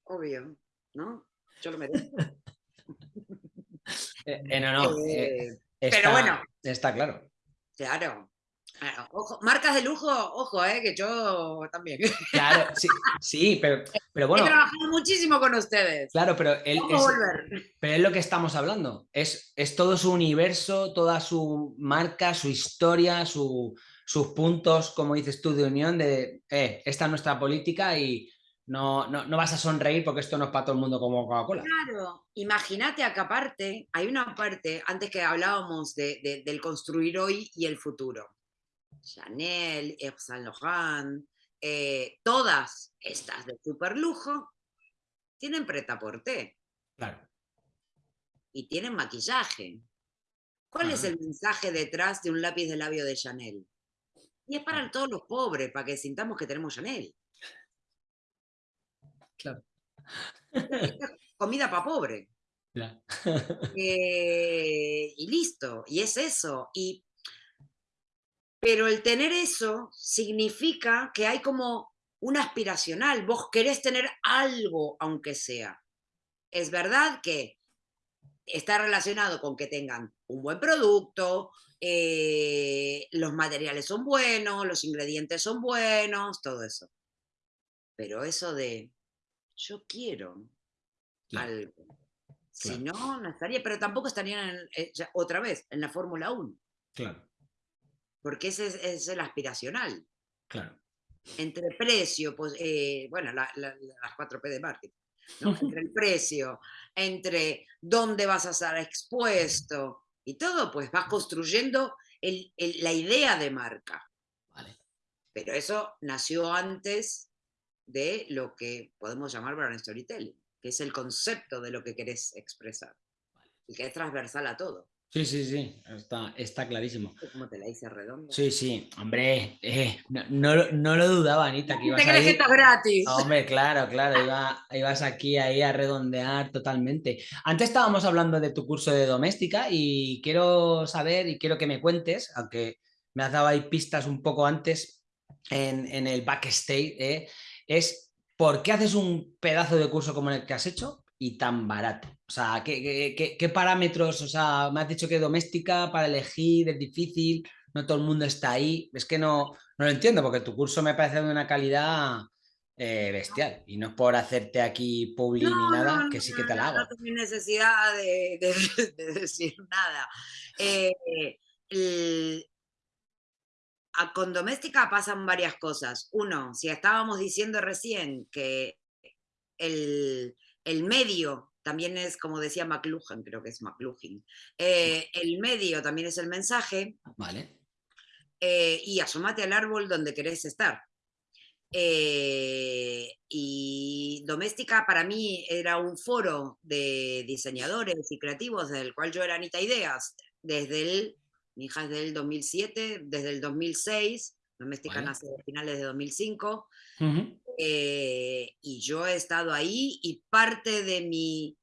obvio, ¿no? Yo lo merezco. [laughs] eh, eh, no, no. Eh, está, pero bueno. Está claro. Claro. Ojo, marcas de lujo, ojo, eh, que yo también. Claro, sí, sí pero, pero bueno. He trabajado muchísimo con ustedes. Claro, pero él es, pero es lo que estamos hablando. Es, es todo su universo, toda su marca, su historia, su, sus puntos, como dices tú, de unión, de eh, esta es nuestra política y no, no, no, vas a sonreír porque esto no es para todo el mundo como Coca-Cola. Claro, imagínate acá aparte, hay una parte, antes que hablábamos de, de, del construir hoy y el futuro. Chanel, Yves Saint Laurent, eh, todas estas de super lujo tienen pretaporté. Claro. Y tienen maquillaje. ¿Cuál Ajá. es el mensaje detrás de un lápiz de labio de Chanel? Y es para todos los pobres, para que sintamos que tenemos Chanel. Claro. [laughs] comida para pobre. Claro. eh, y listo, y es eso. Y pero el tener eso significa que hay como un aspiracional, vos querés tener algo, aunque sea. Es verdad que está relacionado con que tengan un buen producto, eh, los materiales son buenos, los ingredientes son buenos, todo eso. Pero eso de yo quiero claro. algo. Si claro. no, no estaría, pero tampoco estarían en, eh, ya, otra vez en la Fórmula 1. Claro porque ese es, es el aspiracional. Claro. Entre precio, pues, eh, bueno, la, la, las 4P de marketing, ¿no? [laughs] entre el precio, entre dónde vas a estar expuesto y todo, pues vas construyendo el, el, la idea de marca. Vale. Pero eso nació antes de lo que podemos llamar brand storytelling, que es el concepto de lo que querés expresar vale. y que es transversal a todo. Sí, sí, sí, está, está clarísimo. ¿Cómo te la hice redonda? Sí, sí, hombre, eh, no, no, no, lo dudaba, Anita, que ibas ¿Te crees que gratis? Hombre, claro, claro, iba, ibas aquí ahí a redondear totalmente. Antes estábamos hablando de tu curso de doméstica y quiero saber y quiero que me cuentes, aunque me has dado ahí pistas un poco antes en, en el backstage, eh, es ¿por qué haces un pedazo de curso como el que has hecho? y tan barato? O sea, ¿qué, qué, qué, parámetros? O sea, me has dicho que doméstica para elegir es difícil, no todo el mundo está ahí. Es que no, no lo entiendo porque tu curso me parece de una calidad eh, bestial y no es por hacerte aquí publi no, ni nada, no, que sí que te la hago. No tengo necesidad de, de, [laughs] de decir nada. Eh, el, a, con doméstica pasan varias cosas. Uno, si estábamos diciendo recién que el, el medio también es, como decía McLuhan, creo que es McLuhan, eh, el medio también es el mensaje. Vale. Eh, y asomate al árbol donde querés estar. Eh, y Doméstica para mí era un foro de diseñadores y creativos del cual yo era Anita Ideas desde el, mi hija es del 2007, desde el 2006, Doméstica nace a finales de 2005. Uh -huh. Eh, y yo he estado ahí y parte de mi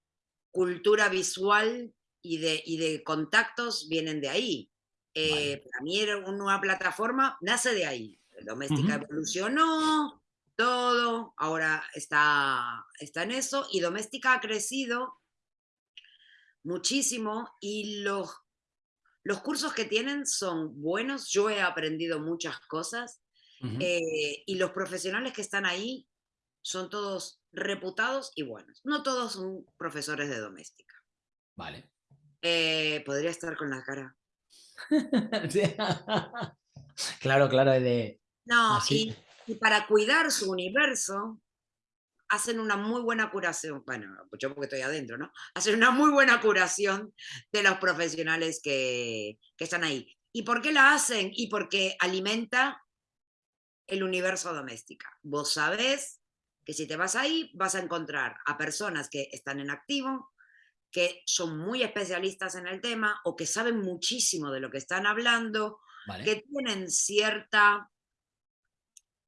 cultura visual y de, y de contactos vienen de ahí. Eh, vale. Para mí era una plataforma, nace de ahí. Doméstica uh -huh. evolucionó, todo, ahora está, está en eso y Doméstica ha crecido muchísimo y los, los cursos que tienen son buenos, yo he aprendido muchas cosas Uh -huh. eh, y los profesionales que están ahí son todos reputados y buenos. No todos son profesores de doméstica. Vale. Eh, podría estar con la cara. [laughs] claro, claro, de... No, y, y, para cuidar su universo, hacen una muy buena curación, bueno, yo porque estoy adentro, ¿no? Hacen una muy buena curación de los profesionales que, que están ahí. ¿Y por qué la hacen? Y porque alimenta el universo doméstica. Vos sabés que si te vas ahí vas a encontrar a personas que están en activo, que son muy especialistas en el tema o que saben muchísimo de lo que están hablando, que tienen cierta,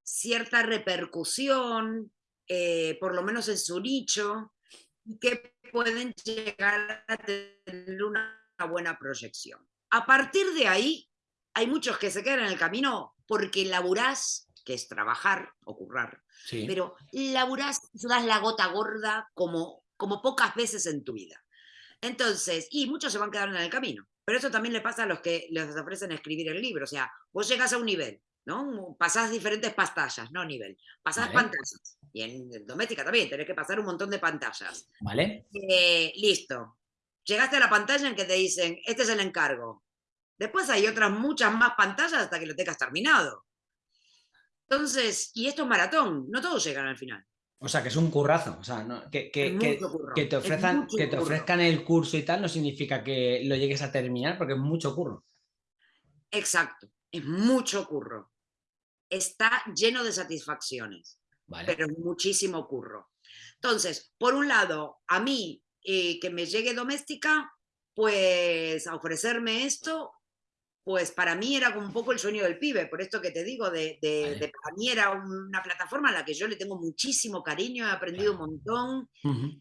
cierta repercusión, eh, por lo menos en su nicho, y que pueden llegar a tener una buena proyección. A partir de ahí, hay muchos que se quedan en el camino porque laburás, que es trabajar o currar, pero laburás, das la gota gorda como, como pocas veces en tu vida. Entonces, y muchos se van quedando en el camino. Pero eso también le pasa a los que les ofrecen escribir el libro. O sea, vos llegas a un nivel, ¿no? Pasás diferentes pantallas, no nivel. Pasás pantallas. Y en doméstica también tenés que pasar un montón de pantallas. Vale. Eh, listo. Llegaste a la pantalla en que te dicen, este es el encargo. Después hay otras muchas más pantallas hasta que lo tengas terminado. Entonces, y esto es maratón, no todos llegan al final. O sea, que es un currazo. O sea, que, que, que, te ofrezcan, que te ofrezcan el curso y tal no significa que lo llegues a terminar porque es mucho curro. Exacto, es mucho curro. Está lleno de satisfacciones, pero es muchísimo curro. Entonces, por un lado, a mí eh, que me llegue doméstica, pues a ofrecerme esto, pues para mí era un poco el sueño del pibe, por esto que te digo, de, para mí era una plataforma a la que yo le tengo muchísimo cariño, he aprendido un montón,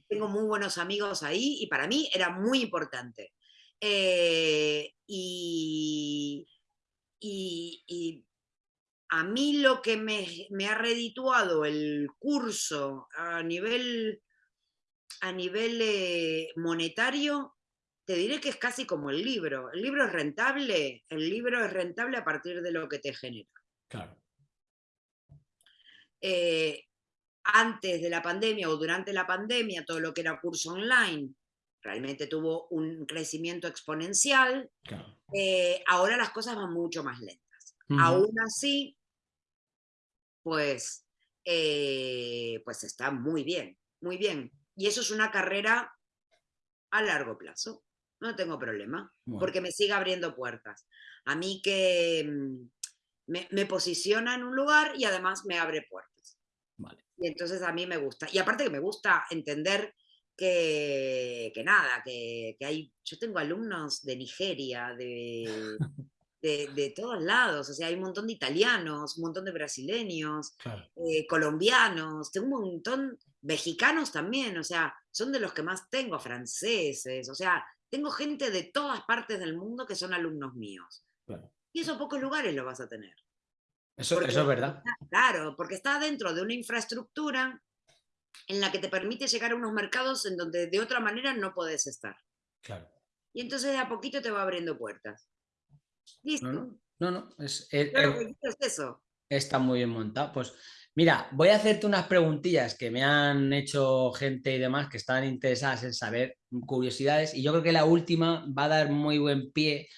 tengo muy buenos amigos ahí y para mí era muy importante. Eh, y, a mí lo que me, ha redituado el curso a nivel, a nivel eh, monetario te diré que es casi como el libro. El libro es rentable, el libro es rentable a partir de lo que te genera. Claro. Eh, antes de la pandemia o durante la pandemia, todo lo que era curso online realmente tuvo un crecimiento exponencial. Eh, ahora las cosas van mucho más lentas. Aún así, pues, eh, pues está muy bien, muy bien. Y eso es una carrera a largo plazo no tengo problema, porque me sigue abriendo puertas. A mí que mm, me, posiciona en un lugar y además me abre puertas. Y entonces a mí me gusta. Y aparte que me gusta entender que, nada, que, hay, yo tengo alumnos de Nigeria, [laughs] de, de, todos lados, o sea, hay un montón de italianos, un montón de brasileños, eh, colombianos, tengo un montón, mexicanos también, o sea, son de los que más tengo, franceses, o sea, tengo gente de todas partes del mundo que son alumnos míos. Y esos pocos lugares lo vas a tener. Eso, es verdad. claro, porque está dentro de una infraestructura en la que te permite llegar a unos mercados en donde de otra manera no puedes estar. Claro. Y entonces de a poquito te va abriendo puertas. Listo. No, no, es, eso. Está muy bien montado. Pues Mira, voy a hacerte unas preguntillas que me han hecho gente y demás que están interesadas en saber curiosidades y yo creo que la última va a dar muy buen pie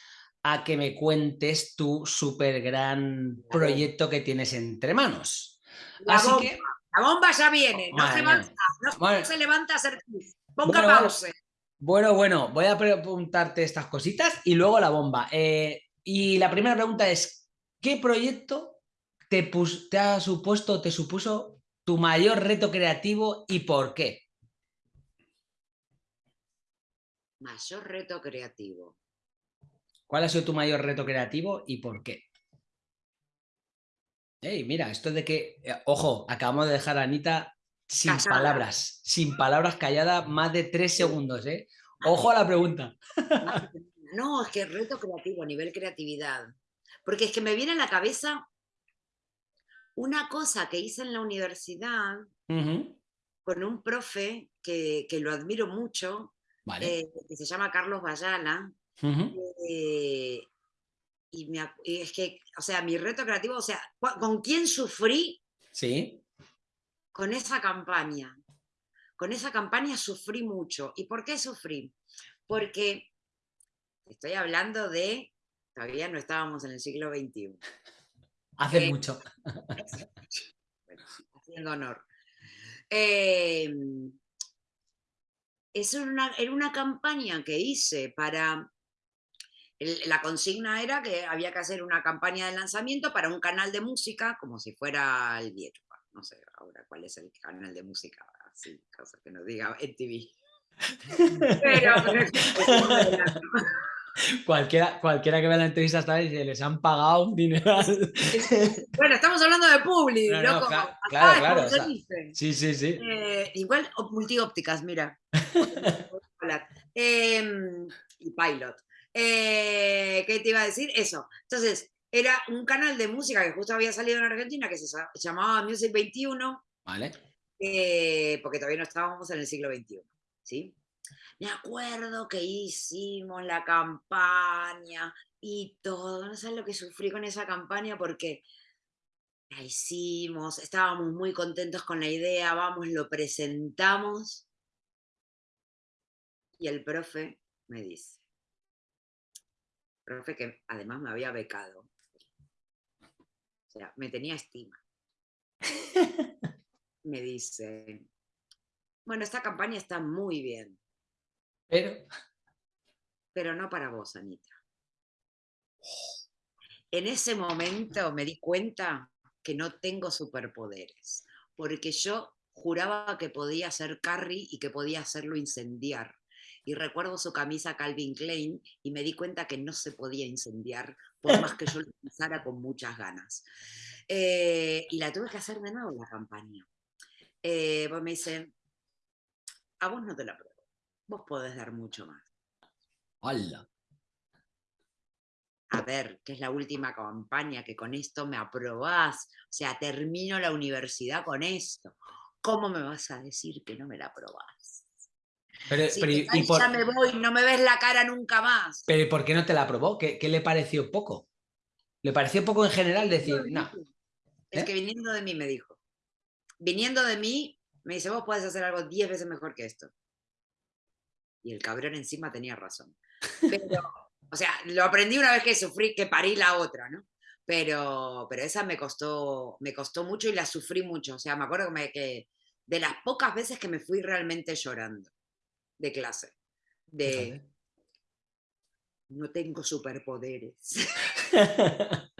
a que me cuentes tu súper gran proyecto que tienes entre manos. La Así bomba. Que... La bomba ya viene, no, se, no se, levanta a hacer Ponga pausa. Bueno, bueno, voy a preguntarte estas cositas y luego la bomba. Eh, y la primera pregunta es, ¿qué proyecto te, ha supuesto, te supuso tu mayor reto creativo y por qué? Mayor reto creativo. ¿Cuál ha sido tu mayor reto creativo y por qué? Ey, mira, esto de que, eh, ojo, acabamos de dejar a Anita sin palabras, sin palabras callada más de tres segundos, ¿eh? Ojo a la pregunta. No, es que reto creativo, a nivel creatividad. Porque es que me viene a la cabeza una cosa que hice en la universidad con un profe que, lo admiro mucho, eh, que se llama Carlos Bayala, eh, y, es que, o sea, mi reto creativo, o sea, ¿con quién sufrí? Sí. Con esa campaña. Con esa campaña sufrí mucho. ¿Y por qué sufrí? Porque estoy hablando de todavía no estábamos en el siglo XXI. Hace eh, mucho. [laughs] Bueno, haciendo honor. Eh, es una, era una campaña que hice para... la consigna era que había que hacer una campaña de lanzamiento para un canal de música, como si fuera el viejo. No sé ahora cuál es el canal de música, así, cosa que nos diga en TV. [laughs] Pero, cualquiera, cualquiera que vea la entrevista hasta dice, les han pagado un dinero. bueno, estamos hablando de Publi, loco. claro, claro. sí, sí, sí. Eh, igual multiópticas, mira. [laughs] Em, y Pilot. Eh, ¿Qué te iba a decir? Eso. Entonces, era un canal de música que justo había salido en Argentina que se llamaba Music 21. Vale. Eh, porque todavía no estábamos en el siglo XXI. ¿sí? Me acuerdo que hicimos la campaña y todo. No sabes lo que sufrí con esa campaña porque la hicimos, estábamos muy contentos con la idea, vamos, lo presentamos. Y el profe me dice, profe que además me había becado, o sea, me tenía estima. [laughs] me dice, bueno, esta campaña está muy bien. Pero. Pero no para vos, Anita. En ese momento me di cuenta que no tengo superpoderes, porque yo juraba que podía ser Carrie y que podía hacerlo incendiar. Y recuerdo su camisa Calvin Klein y me di cuenta que no se podía incendiar, por más que yo lo pensara con muchas ganas. Eh, y la tuve que hacer de nuevo la campaña. Eh, pues me dice, a vos no te la vos podés dar mucho más. ¡Hala! A ver, que es la última campaña, que con esto me aprobás, o sea, termino la universidad con esto. ¿Cómo me vas a decir que no me la aprobás? Pero, y ya me voy, no me ves la cara nunca más. Pero ¿por qué no te la aprobó? ¿Qué, le pareció poco? ¿Le pareció poco en general decir, no? Es ¿Eh? que viniendo de mí me dijo. Viniendo de mí, me dice, vos podés hacer algo diez veces mejor que esto. Y el cabrón encima tenía razón. [laughs] Pero, o sea, lo aprendí una vez que sufrí, que parí la otra, ¿no? Pero, pero esa me costó, me costó mucho y la sufrí mucho. O sea, me acuerdo que, que de las pocas veces que me fui realmente llorando de clase. De, no tengo superpoderes. [laughs]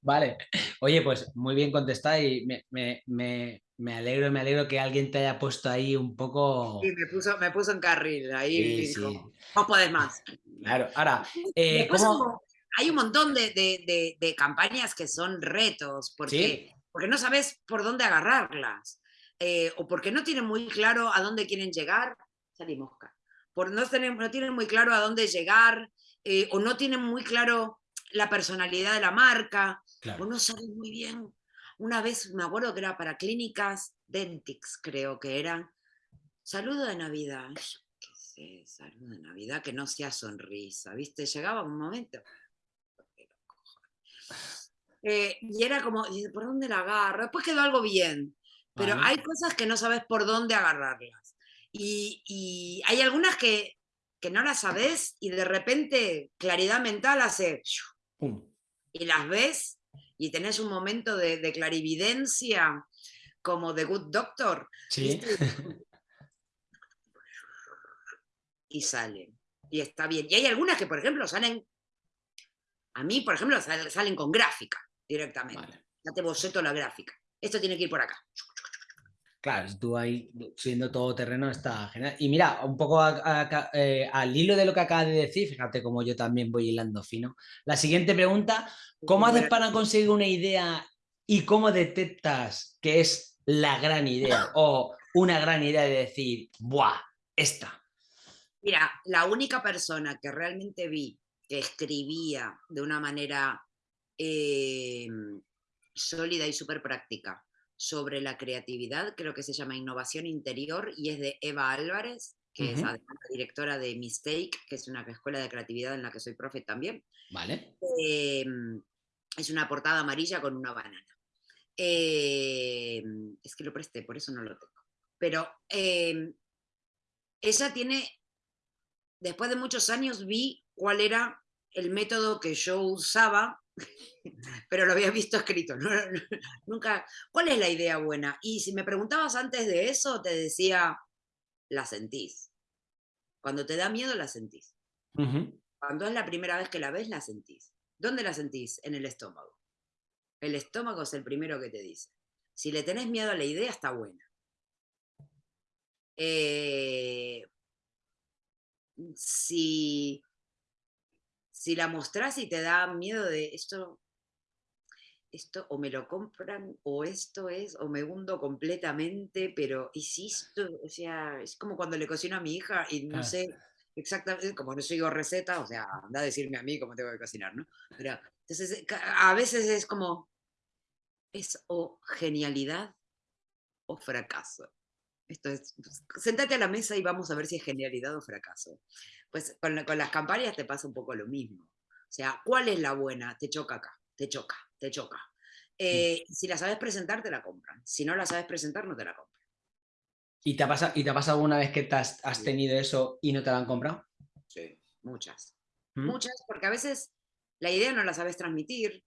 Vale. Oye, pues muy bien contestada y me, me alegro, me alegro que alguien te haya puesto ahí un poco... Sí, me puso, me puso en carril, ahí no puedes más. Claro, ahora, eh, hay un montón de, campañas que son retos, porque, porque no sabes por dónde agarrarlas, eh, o porque no tienen muy claro a dónde quieren llegar, salimos acá, por no, no tienen muy claro a dónde llegar, eh, o no tienen muy claro la personalidad de la marca, o no saben muy bien una vez me acuerdo que era para clínicas Dentix, creo que era. Saludo de Navidad. qué sé, saludo de Navidad que no sea sonrisa, ¿viste? Llegaba un momento. Eh, y era como, ¿por dónde la agarro? Después quedó algo bien, pero hay cosas que no sabes por dónde agarrarlas. Y, hay algunas que, que, no las sabes y de repente claridad mental hace... Y las ves y tenés un momento de, clarividencia como The Good Doctor. Sí. [laughs] Y salen. Y está bien. Y hay algunas que, por ejemplo, salen. A mí, por ejemplo, salen con gráfica directamente. Ya te boceto la gráfica. Esto tiene que ir por acá. Claro, tú ahí siendo todo terreno está genial. Y mira, un poco eh, al hilo de lo que acabas de decir, fíjate cómo yo también voy hilando fino. La siguiente pregunta, ¿cómo haces para conseguir una idea y cómo detectas que es la gran idea [laughs] o una gran idea de decir, ¡buah! Esta. Mira, la única persona que realmente vi que escribía de una manera eh, sólida y súper práctica sobre la creatividad, creo que se llama Innovación Interior y es de Eva Álvarez, que es la directora de Mistake, que es una escuela de creatividad en la que soy profe también. Vale. Em, es una portada amarilla con una banana. Em, es que lo presté, por eso no lo tengo. Pero em, ella tiene, después de muchos años vi cuál era el método que yo usaba, pero lo había visto escrito. [laughs] Nunca, ¿cuál es la idea buena? Y si me preguntabas antes de eso, te decía, la sentís. Cuando te da miedo, la sentís. Cuando es la primera vez que la ves, la sentís. ¿Dónde la sentís? En el estómago. El estómago es el primero que te dice. Si le tenés miedo a la idea, está buena. Eh, si, si la mostrás y te da miedo de esto, esto o me lo compran o esto es, o me hundo completamente, pero insisto, o sea, es como cuando le cocino a mi hija y no sé exactamente, como no sigo receta, o sea, anda a decirme a mí cómo tengo que cocinar, ¿no? Pero entonces a veces es como, es o genialidad o fracaso. Esto es, pues, sentate a la mesa y vamos a ver si es genialidad o fracaso. Pues con, con las campañas te pasa un poco lo mismo. O sea, ¿cuál es la buena? Te choca acá, te choca, te choca. Eh, si la sabes presentar, te la compran. Si no la sabes presentar, no te la compran. ¿Y te ha pasado, ¿y te ha pasado alguna vez que te has, tenido eso y no te la han comprado? Sí, muchas. ¿Mm? Muchas, porque a veces la idea no la sabes transmitir,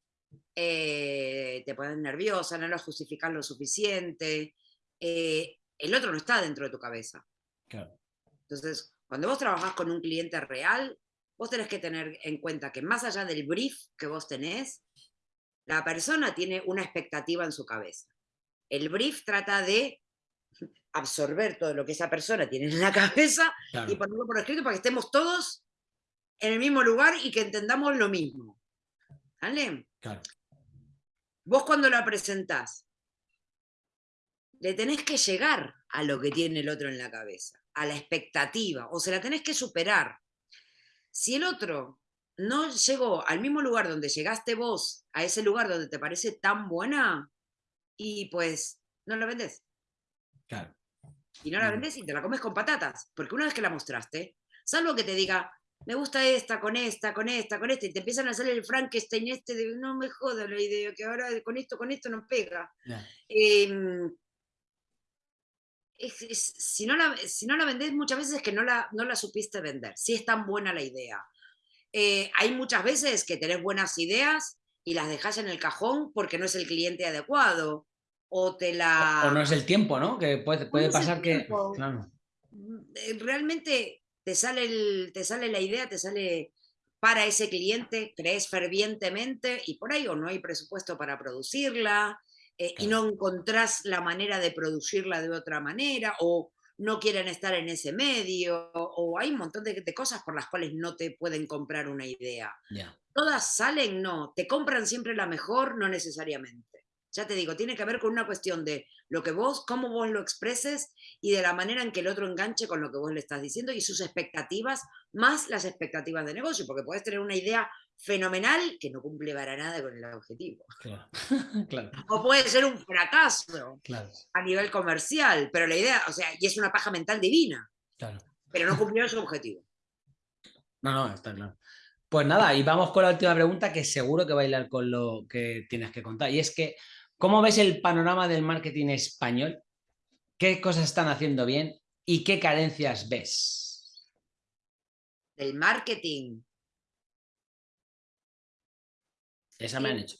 eh, te pones nerviosa, no la justificas lo suficiente, eh, el otro no está dentro de tu cabeza. Claro. Entonces, cuando vos trabajás con un cliente real, vos tenés que tener en cuenta que más allá del brief que vos tenés, la persona tiene una expectativa en su cabeza. El brief trata de absorber todo lo que esa persona tiene en la cabeza y ponerlo por escrito para que estemos todos en el mismo lugar y que entendamos lo mismo. ¿Vale? Claro. Vos cuando la presentás, le tenés que llegar a lo que tiene el otro en la cabeza, a la expectativa, o se la tenés que superar. Si el otro no llegó al mismo lugar donde llegaste vos, a ese lugar donde te parece tan buena, y pues no la vendes. Claro. Y no la vendes y te la comes con patatas, porque una vez que la mostraste, salvo que te diga, me gusta esta, con esta, con esta, con esta, y te empiezan a hacer el Frankenstein este de, no me joda la idea, que ahora con esto, con esto no pega. Si, no la, si no la vendés muchas veces es que no la, no la supiste vender, si es tan buena la idea. Eh, hay muchas veces que tenés buenas ideas y las dejas en el cajón porque no es el cliente adecuado. O te la... O, no es el tiempo, ¿no? Que puede, puede pasar que... Mm, realmente te sale, el, te sale la idea, te sale para ese cliente, crees fervientemente y por ahí o no hay presupuesto para producirla eh, y no encontrás la manera de producirla de otra manera o no quieren estar en ese medio, o hay un montón de, cosas por las cuales no te pueden comprar una idea. ¿Todas salen? No. ¿Te compran siempre la mejor? No necesariamente. Ya te digo, tiene que ver con una cuestión de lo que vos, cómo vos lo expreses y de la manera en que el otro enganche con lo que vos le estás diciendo y sus expectativas, más las expectativas de negocio, porque puedes tener una idea fenomenal que no cumple para nada con el objetivo. Claro. [laughs] O puede ser un fracaso a nivel comercial, pero la idea, o sea, y es una paja mental divina, claro. pero no cumplió su objetivo. No, no, está claro. Pues nada, y vamos con la última pregunta que seguro que va a bailar con lo que tienes que contar. Y es que, ¿cómo ves el panorama del marketing español? ¿Qué cosas están haciendo bien y qué carencias ves? El marketing. Esa me han hecho.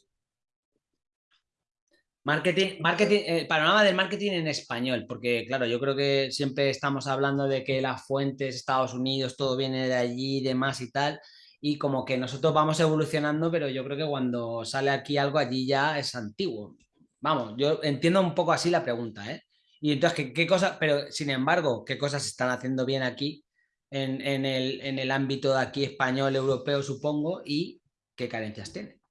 Marketing, marketing, eh, panorama del marketing en español, porque claro, yo creo que siempre estamos hablando de que las fuentes, Estados Unidos, todo viene de allí y demás y tal, y como que nosotros vamos evolucionando, pero yo creo que cuando sale aquí algo allí ya es antiguo. Vamos, yo entiendo un poco así la pregunta, ¿eh? Y entonces, ¿qué, qué cosas, pero sin embargo, qué cosas están haciendo bien aquí en, en, el, en el ámbito de aquí español, europeo, supongo, y qué carencias tiene?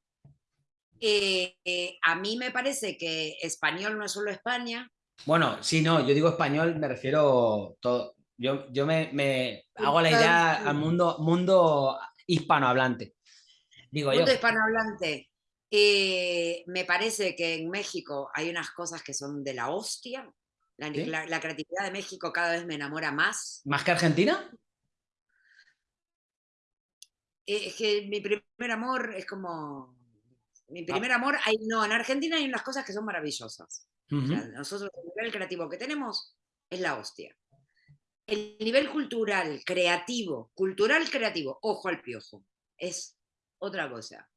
Eh, eh, a mí me parece que español no es solo España. Bueno, sí, no, yo digo español, me refiero todo. Yo, yo me, me hago la idea al mundo, mundo hispanohablante. Digo mundo hispanohablante. Eh, me parece que en México hay unas cosas que son de la hostia. La, la, creatividad de México cada vez me enamora más. ¿Más que Argentina? es que mi primer amor es como mi ah. primer amor, hay, no, en Argentina hay unas cosas que son maravillosas. nosotros el nivel creativo que tenemos es la hostia. El nivel cultural, creativo, cultural creativo, ojo al piojo, es otra cosa.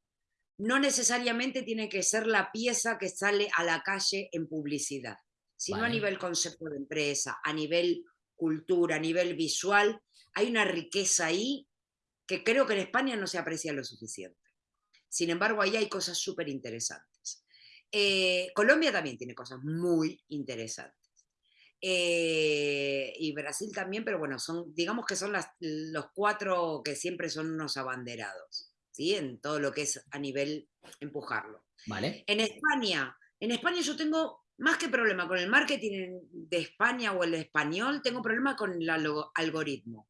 No necesariamente tiene que ser la pieza que sale a la calle en publicidad, sino a nivel concepto de empresa, a nivel cultura, a nivel visual. Hay una riqueza ahí que creo que en España no se aprecia lo suficiente. Sin embargo, ahí hay cosas súper interesantes. Eh, Colombia también tiene cosas muy interesantes. Eh, y Brasil también, pero bueno, son, digamos que son los cuatro que siempre son unos abanderados, ¿sí? En todo lo que es a nivel empujarlo. Vale. En España, en España yo tengo más que problema con el marketing de España o el español, tengo problema con el algoritmo.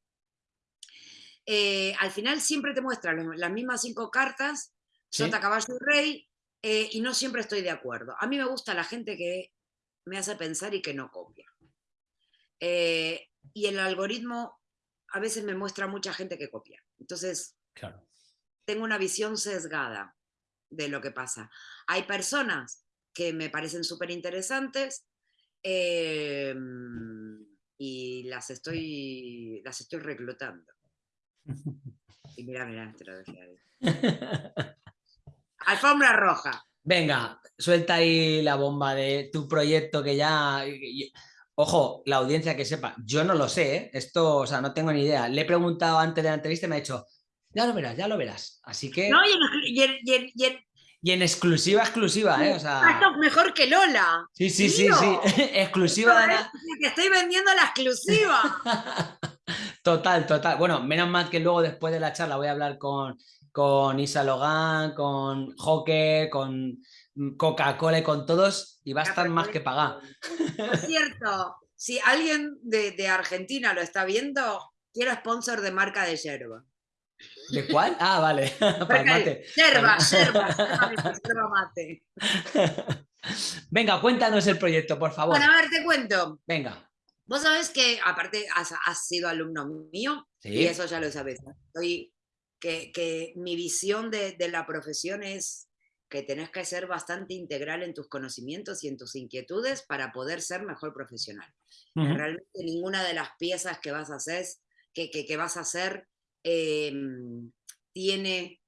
Eh, al final siempre te muestran las mismas cinco cartas, Sota, Caballo y Rey, eh, y no siempre estoy de acuerdo. A mí me gusta la gente que me hace pensar y que no copia. Eh, y el algoritmo a veces me muestra mucha gente que copia. Entonces, tengo una visión sesgada de lo que pasa. Hay personas que me parecen súper interesantes em, y las estoy, las estoy reclutando. [laughs] Y mira, mira, te lo dejé ahí. [laughs] Alfombra roja. Venga, suelta ahí la bomba de tu proyecto que ya... Ojo, la audiencia que sepa, yo no lo sé, ¿eh? esto, o sea, no tengo ni idea. Le he preguntado antes de la entrevista y me ha dicho, ya lo verás, ya lo verás. Así que... No, y en, y en, exclusiva, exclusiva, ¿eh? O sea... mejor que Lola. Sí, sí, sí, sí. [laughs] exclusiva. de la... Que estoy vendiendo la exclusiva. [laughs] total, total. Bueno, menos mal que luego después de la charla voy a hablar con, con Isa Logan, con Joker, con Coca-Cola y con todos y va a estar más que pagado. Por cierto, si alguien de, Argentina lo está viendo, quiero sponsor de marca de yerba. ¿De cuál? Ah, vale. [laughs] [laughs] Para mate. Yerba, [laughs] yerba, mate. Venga, cuéntanos el proyecto, por favor. Bueno, a ver, te cuento. Venga. Vos sabés que, aparte, has, sido alumno mío, y eso ya lo sabes. Estoy, que, que mi visión de, de la profesión es que tenés que ser bastante integral en tus conocimientos y en tus inquietudes para poder ser mejor profesional. Realmente ninguna de las piezas que vas a hacer, que, que, vas a hacer em, tiene,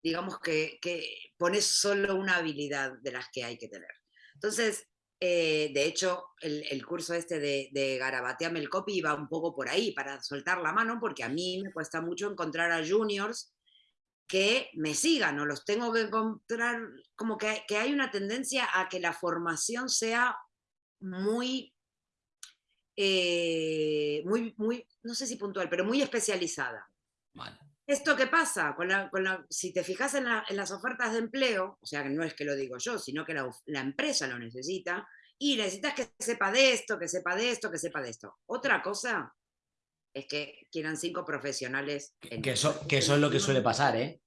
digamos que, que pones solo una habilidad de las que hay que tener. Entonces, eh, de hecho, el, curso este de, de Garabateame el copy va un poco por ahí, para soltar la mano, porque a mí me cuesta mucho encontrar a juniors que me sigan o los tengo que encontrar, como que, que hay una tendencia a que la formación sea muy, eh, muy, muy, no sé si puntual, pero muy especializada. ¿Esto qué pasa? Con la, con la, si te fijas en, en, las ofertas de empleo, o sea, que no es que lo digo yo, sino que la, la, empresa lo necesita, y necesitas que sepa de esto, que sepa de esto, que sepa de esto. Otra cosa es que quieran cinco profesionales. que, eso, que eso es lo que suele pasar, ¿eh?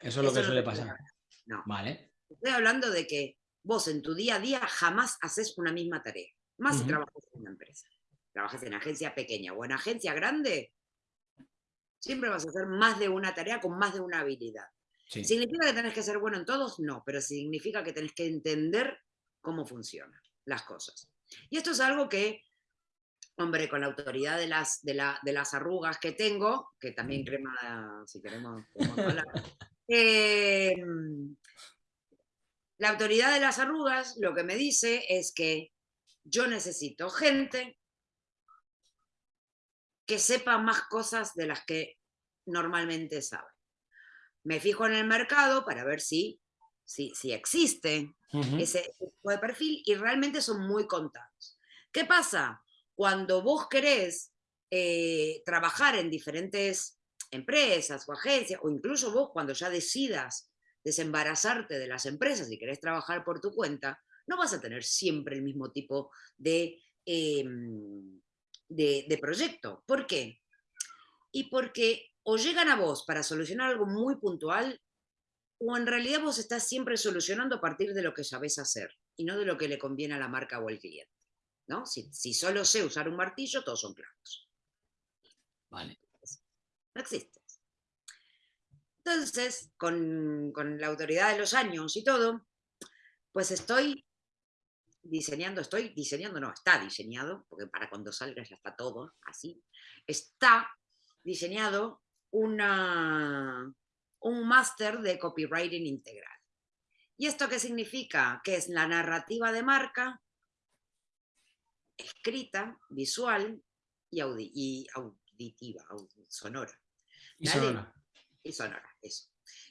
Eso es lo que suele pasar. No. Vale. Estoy hablando de que vos en tu día a día jamás haces una misma tarea. Más si trabajas en una empresa. Trabajas en agencia pequeña o en agencia grande, siempre vas a hacer más de una tarea con más de una habilidad. ¿Significa que tenés que ser bueno en todos? No, pero significa que tenés que entender cómo funcionan las cosas. Y esto es algo que hombre, con la autoridad de las, de, las arrugas que tengo, que también crema, si queremos, [laughs] hablar, em, la autoridad de las arrugas lo que me dice es que yo necesito gente que sepa más cosas de las que normalmente sabe. Me fijo en el mercado para ver si, si, si existe ese tipo de perfil y realmente son muy contados. ¿Qué pasa? cuando vos querés eh, trabajar en diferentes empresas o agencias, o incluso vos cuando ya decidas desembarazarte de las empresas y querés trabajar por tu cuenta, no vas a tener siempre el mismo tipo de, em, de, de proyecto. ¿Por qué? Y porque o llegan a vos para solucionar algo muy puntual, o en realidad vos estás siempre solucionando a partir de lo que sabés hacer y no de lo que le conviene a la marca o al cliente. ¿no? Si, solo sé usar un martillo, todos son clavos. Vale. No existe. Entonces, con, la autoridad de los años y todo, pues estoy diseñando, estoy diseñando, no, está diseñado, porque para cuando salga ya está todo así, está diseñado una, un máster de copywriting integral. ¿Y esto qué significa? Que es la narrativa de marca escrita, visual y, auditiva, sonora. Y sonora. Y sonora, eso.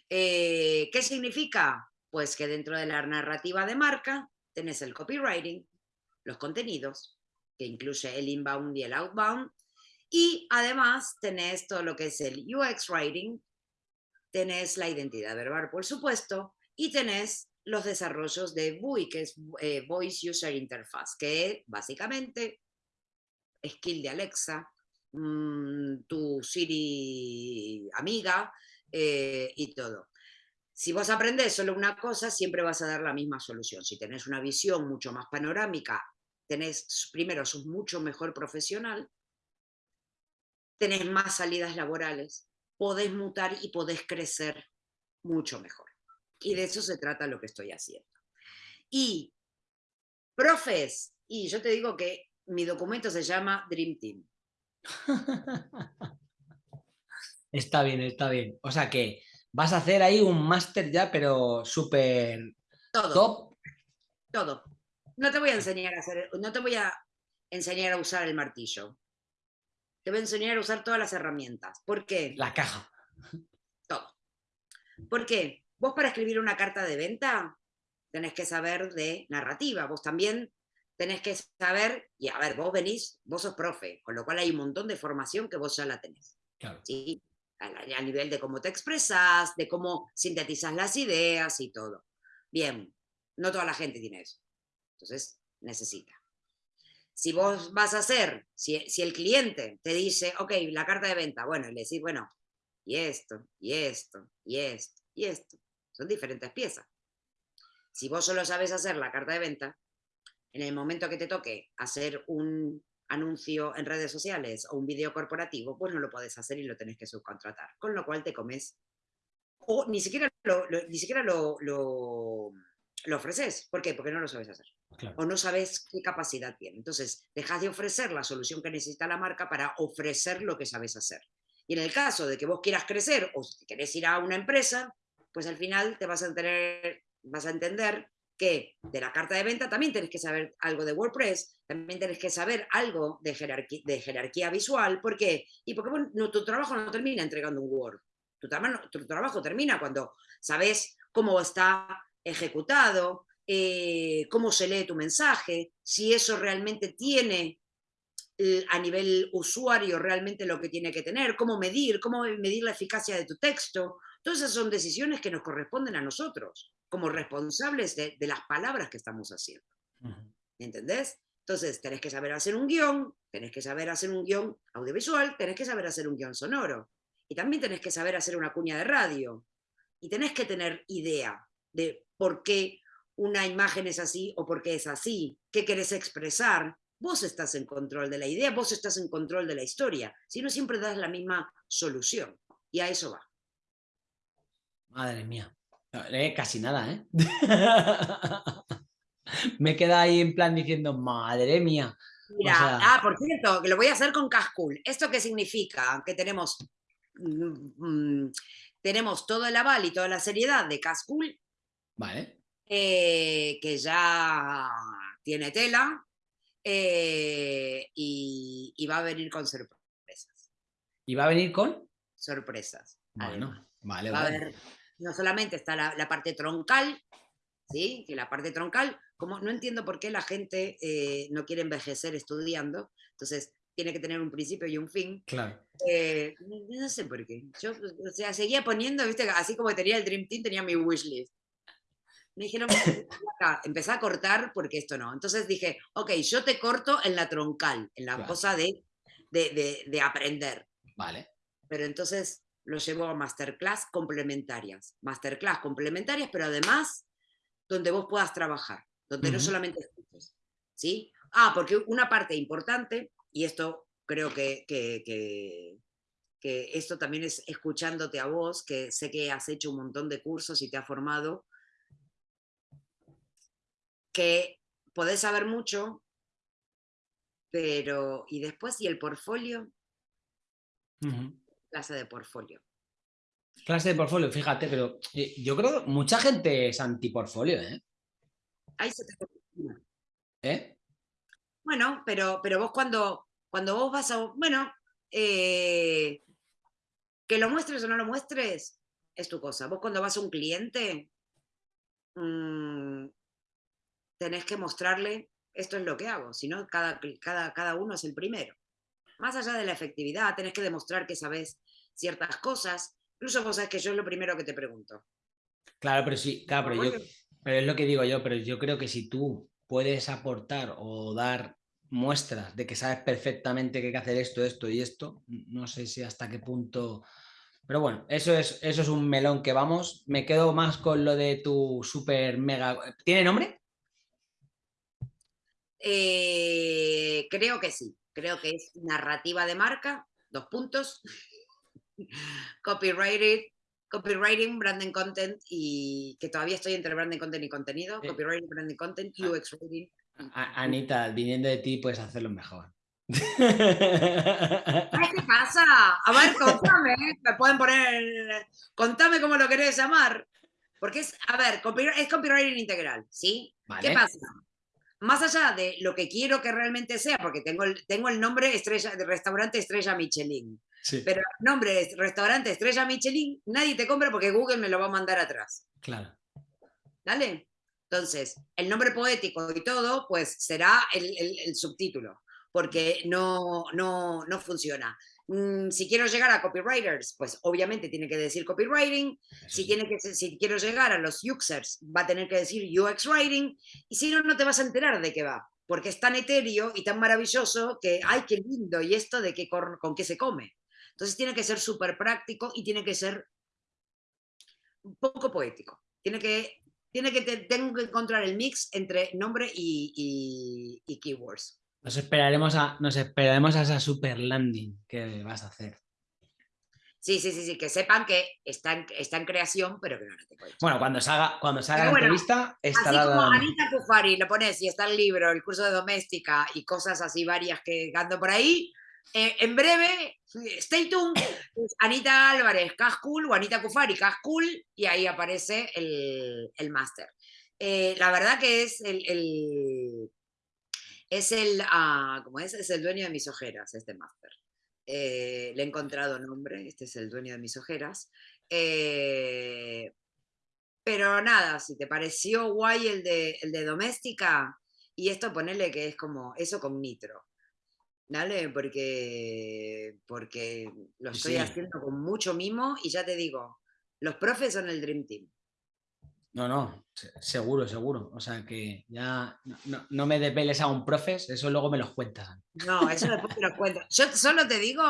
Eh, ¿Qué significa? Pues que dentro de la narrativa de marca tenés el copywriting, los contenidos, que incluye el inbound y el outbound, y además tenés todo lo que es el UX writing, tenés la identidad verbal, por supuesto, y tenés los desarrollos de VUI, que es eh, Voice User Interface, que básicamente skill de Alexa, mm, tu Siri amiga eh, y todo. Si vos aprendés solo una cosa, siempre vas a dar la misma solución. Si tenés una visión mucho más panorámica, tenés, primero, sos mucho mejor profesional, tenés más salidas laborales, podés mutar y podés crecer mucho mejor. Y de eso se trata lo que estoy haciendo. Y, profes, y yo te digo que mi documento se llama Dream Team. [laughs] Está bien, está bien. O sea que vas a hacer ahí un máster ya, pero súper top. Todo. No te voy a enseñar a hacer, no te voy a enseñar a usar el martillo. Te voy a enseñar a usar todas las herramientas. ¿Por qué? La caja. Todo. ¿Por qué? Vos para escribir una carta de venta tenés que saber de narrativa. Vos también tenés que saber, y a ver, vos venís, vos sos profe, con lo cual hay un montón de formación que vos ya la tenés. Claro. ¿sí? A, nivel de cómo te expresas, de cómo sintetizas las ideas y todo. Bien, no toda la gente tiene eso. Entonces, necesita. Si vos vas a hacer, si, el cliente te dice, ok, la carta de venta, bueno, y le decís, bueno, y esto, y esto, y esto, y esto, son diferentes piezas. Si vos solo sabes hacer la carta de venta, en el momento que te toque hacer un anuncio en redes sociales o un vídeo corporativo, pues no lo puedes hacer y lo tenés que subcontratar. Con lo cual te comes, o ni siquiera lo, ni siquiera lo, lo, ofreces. ¿Por qué? Porque no lo sabes hacer. O no sabes qué capacidad tiene. Entonces, dejas de ofrecer la solución que necesita la marca para ofrecer lo que sabes hacer. Y en el caso de que vos quieras crecer o si querés ir a una empresa, pues al final te vas a, tener, vas a entender de la carta de venta también tenés que saber algo de WordPress, también tenés que saber algo de jerarquía, visual. ¿Por qué? Y porque tu trabajo no termina entregando un Word. Tu, tu trabajo termina cuando sabes cómo está ejecutado, eh, cómo se lee tu mensaje, si eso realmente tiene eh, a nivel usuario realmente lo que tiene que tener, cómo medir, cómo medir la eficacia de tu texto. Todas esas son decisiones que nos corresponden a nosotros como responsables de, las palabras que estamos haciendo. ¿Entendés? Entonces, tenés que saber hacer un guion, tenés que saber hacer un guion audiovisual, tenés que saber hacer un guion sonoro. Y también tenés que saber hacer una cuña de radio. Y tenés que tener idea de por qué una imagen es así o por qué es así, qué querés expresar. Vos estás en control de la idea, vos estás en control de la historia. Si no, siempre das la misma solución. Y a eso va. Madre mía. Eh, casi nada, ¿eh? [laughs] Me queda ahí en plan diciendo, madre mía. Mira, ah, por cierto, que lo voy a hacer con Cascool. ¿Esto qué significa? Que tenemos, mm, mm, tenemos todo el aval y toda la seriedad de Cascool. Vale. Eh, que ya tiene tela eh, y, va a venir con sorpresas. ¿Y va a venir con? Sorpresas. Bueno, vale, vale no solamente está la, parte troncal, ¿sí? que la parte troncal, como no entiendo por qué la gente eh, no quiere envejecer estudiando, entonces tiene que tener un principio y un fin. Claro. Eh, no sé por qué. Yo, o sea, seguía poniendo, viste, así como tenía el Dream Team, tenía mi wishlist. Me dijeron, [laughs] empecé a cortar porque esto no. Entonces dije, ok, yo te corto en la troncal, en la cosa de, de, de aprender. Vale. Pero entonces lo llevo a masterclass complementarias. Masterclass complementarias, pero además donde vos puedas trabajar, donde no solamente escuches. ¿sí? Ah, porque una parte importante, y esto creo que, que, que, esto también es escuchándote a vos, que sé que has hecho un montón de cursos y te ha formado, que podés saber mucho, pero ¿y después y el portfolio? Clase de portfolio. Clase de portfolio, fíjate, pero eh, yo creo que mucha gente es anti-portfolio, ¿eh? Ahí se te... ¿Eh? Bueno, pero, pero vos cuando, cuando vos vas a... Bueno, eh, que lo muestres o no lo muestres, es tu cosa. Vos cuando vas a un cliente, mmm, tenés que mostrarle, esto es lo que hago, si no, cada, cada, cada uno es el primero. Más allá de la efectividad, tenés que demostrar que sabes ciertas cosas. Incluso vos sabés que yo es lo primero que te pregunto. Claro, pero sí, claro, pero, yo, pero es lo que digo yo, pero yo creo que si tú puedes aportar o dar muestras de que sabes perfectamente que hay que hacer esto, esto y esto, no sé si hasta qué punto... Pero bueno, eso es, eso es un melón que vamos. Me quedo más con lo de tu super mega... ¿Tiene nombre? Eh, creo que sí. Creo que es narrativa de marca, dos puntos. [laughs] Copyrighted, copywriting, branding content y que todavía estoy entre branding content y contenido, copywriting, branding content. UX rating. Anita, viniendo de ti puedes hacerlo mejor. [laughs] ¿qué pasa? A ver, contame, me pueden poner, contame cómo lo querés llamar. Porque es, a ver, es copywriting integral, ¿sí? ¿Qué pasa? Más allá de lo que quiero que realmente sea, porque tengo el, tengo el nombre estrella, de restaurante Estrella Michelin. Pero el nombre es restaurante Estrella Michelin, nadie te compra porque Google me lo va a mandar atrás. Claro. ¿Dale? Entonces, el nombre poético y todo, pues será el, el, subtítulo, porque no, no, no funciona. Mm, si quiero llegar a copywriters, pues obviamente tiene que decir copywriting. Si, tiene que, si quiero llegar a los users, va a tener que decir UX writing. Y si no, no te vas a enterar de qué va, porque es tan etéreo y tan maravilloso que, ¡ay, qué lindo! Y esto de qué, con, con qué se come. Entonces tiene que ser súper práctico y tiene que ser un poco poético. Tiene que tiene que tengo que encontrar el mix entre nombre y, keywords. Nos esperaremos, a, nos esperaremos a esa super landing que vas a hacer. Sí, sí, sí, sí, que sepan que está en, está en creación, pero que no lo tengo Bueno, cuando salga, cuando salga la entrevista, estará... Así como Anita Cufari, lo pones y está el libro, el curso de doméstica y cosas así varias que ando por ahí, eh, en breve, stay tuned, Anita Álvarez, Cascool o Anita Kufari, Cascool, y ahí aparece el, el máster. Eh, la verdad que es el, es el, ah, ¿cómo es? Es el dueño de mis ojeras, este máster. Eh, le he encontrado nombre, este es el dueño de mis ojeras. pero nada, si te pareció guay el de, el de doméstica, y esto ponerle que es como eso con nitro. ¿Dale? Porque, porque lo estoy haciendo con mucho mimo y ya te digo, los profes son el Dream Team. No, no, seguro, seguro. O sea que ya no, me desveles a un profes, eso luego me los cuentas. No, eso después te lo cuento. Yo solo te digo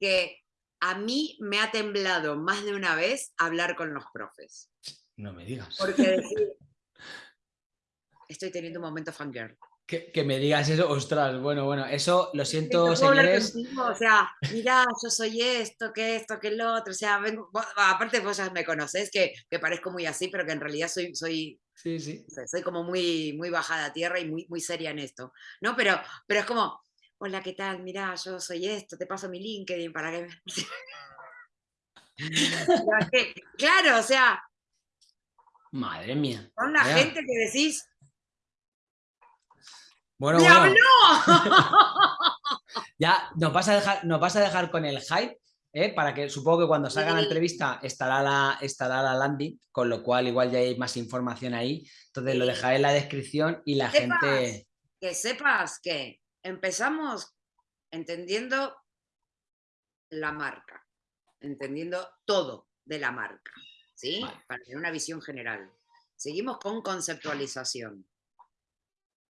que a mí me ha temblado más de una vez hablar con los profes. No me digas. Porque decir, estoy teniendo un momento fangirl. Que, me digas eso, ostras, bueno, bueno, eso lo siento, señores. o sea, mira, yo soy esto, que esto, que lo otro, o sea, vengo, aparte vos ya me conoces, que, que, parezco muy así, pero que en realidad soy, soy, sí, sí. soy como muy, muy bajada a tierra y muy, muy seria en esto, ¿no? Pero, pero es como, hola, ¿qué tal? Mira, yo soy esto, te paso mi LinkedIn para que [laughs] claro, o sea... Madre mía. Son la gente que decís, bueno, bueno. [laughs] ya nos vas, a dejar, nos vas a dejar con el hype, ¿eh? para que supongo que cuando salga la entrevista estará la, estará la landing, con lo cual igual ya hay más información ahí. Entonces lo dejaré en la descripción y la gente... Que sepas que empezamos entendiendo la marca, entendiendo todo de la marca, ¿sí? Para tener una visión general. Seguimos con conceptualización.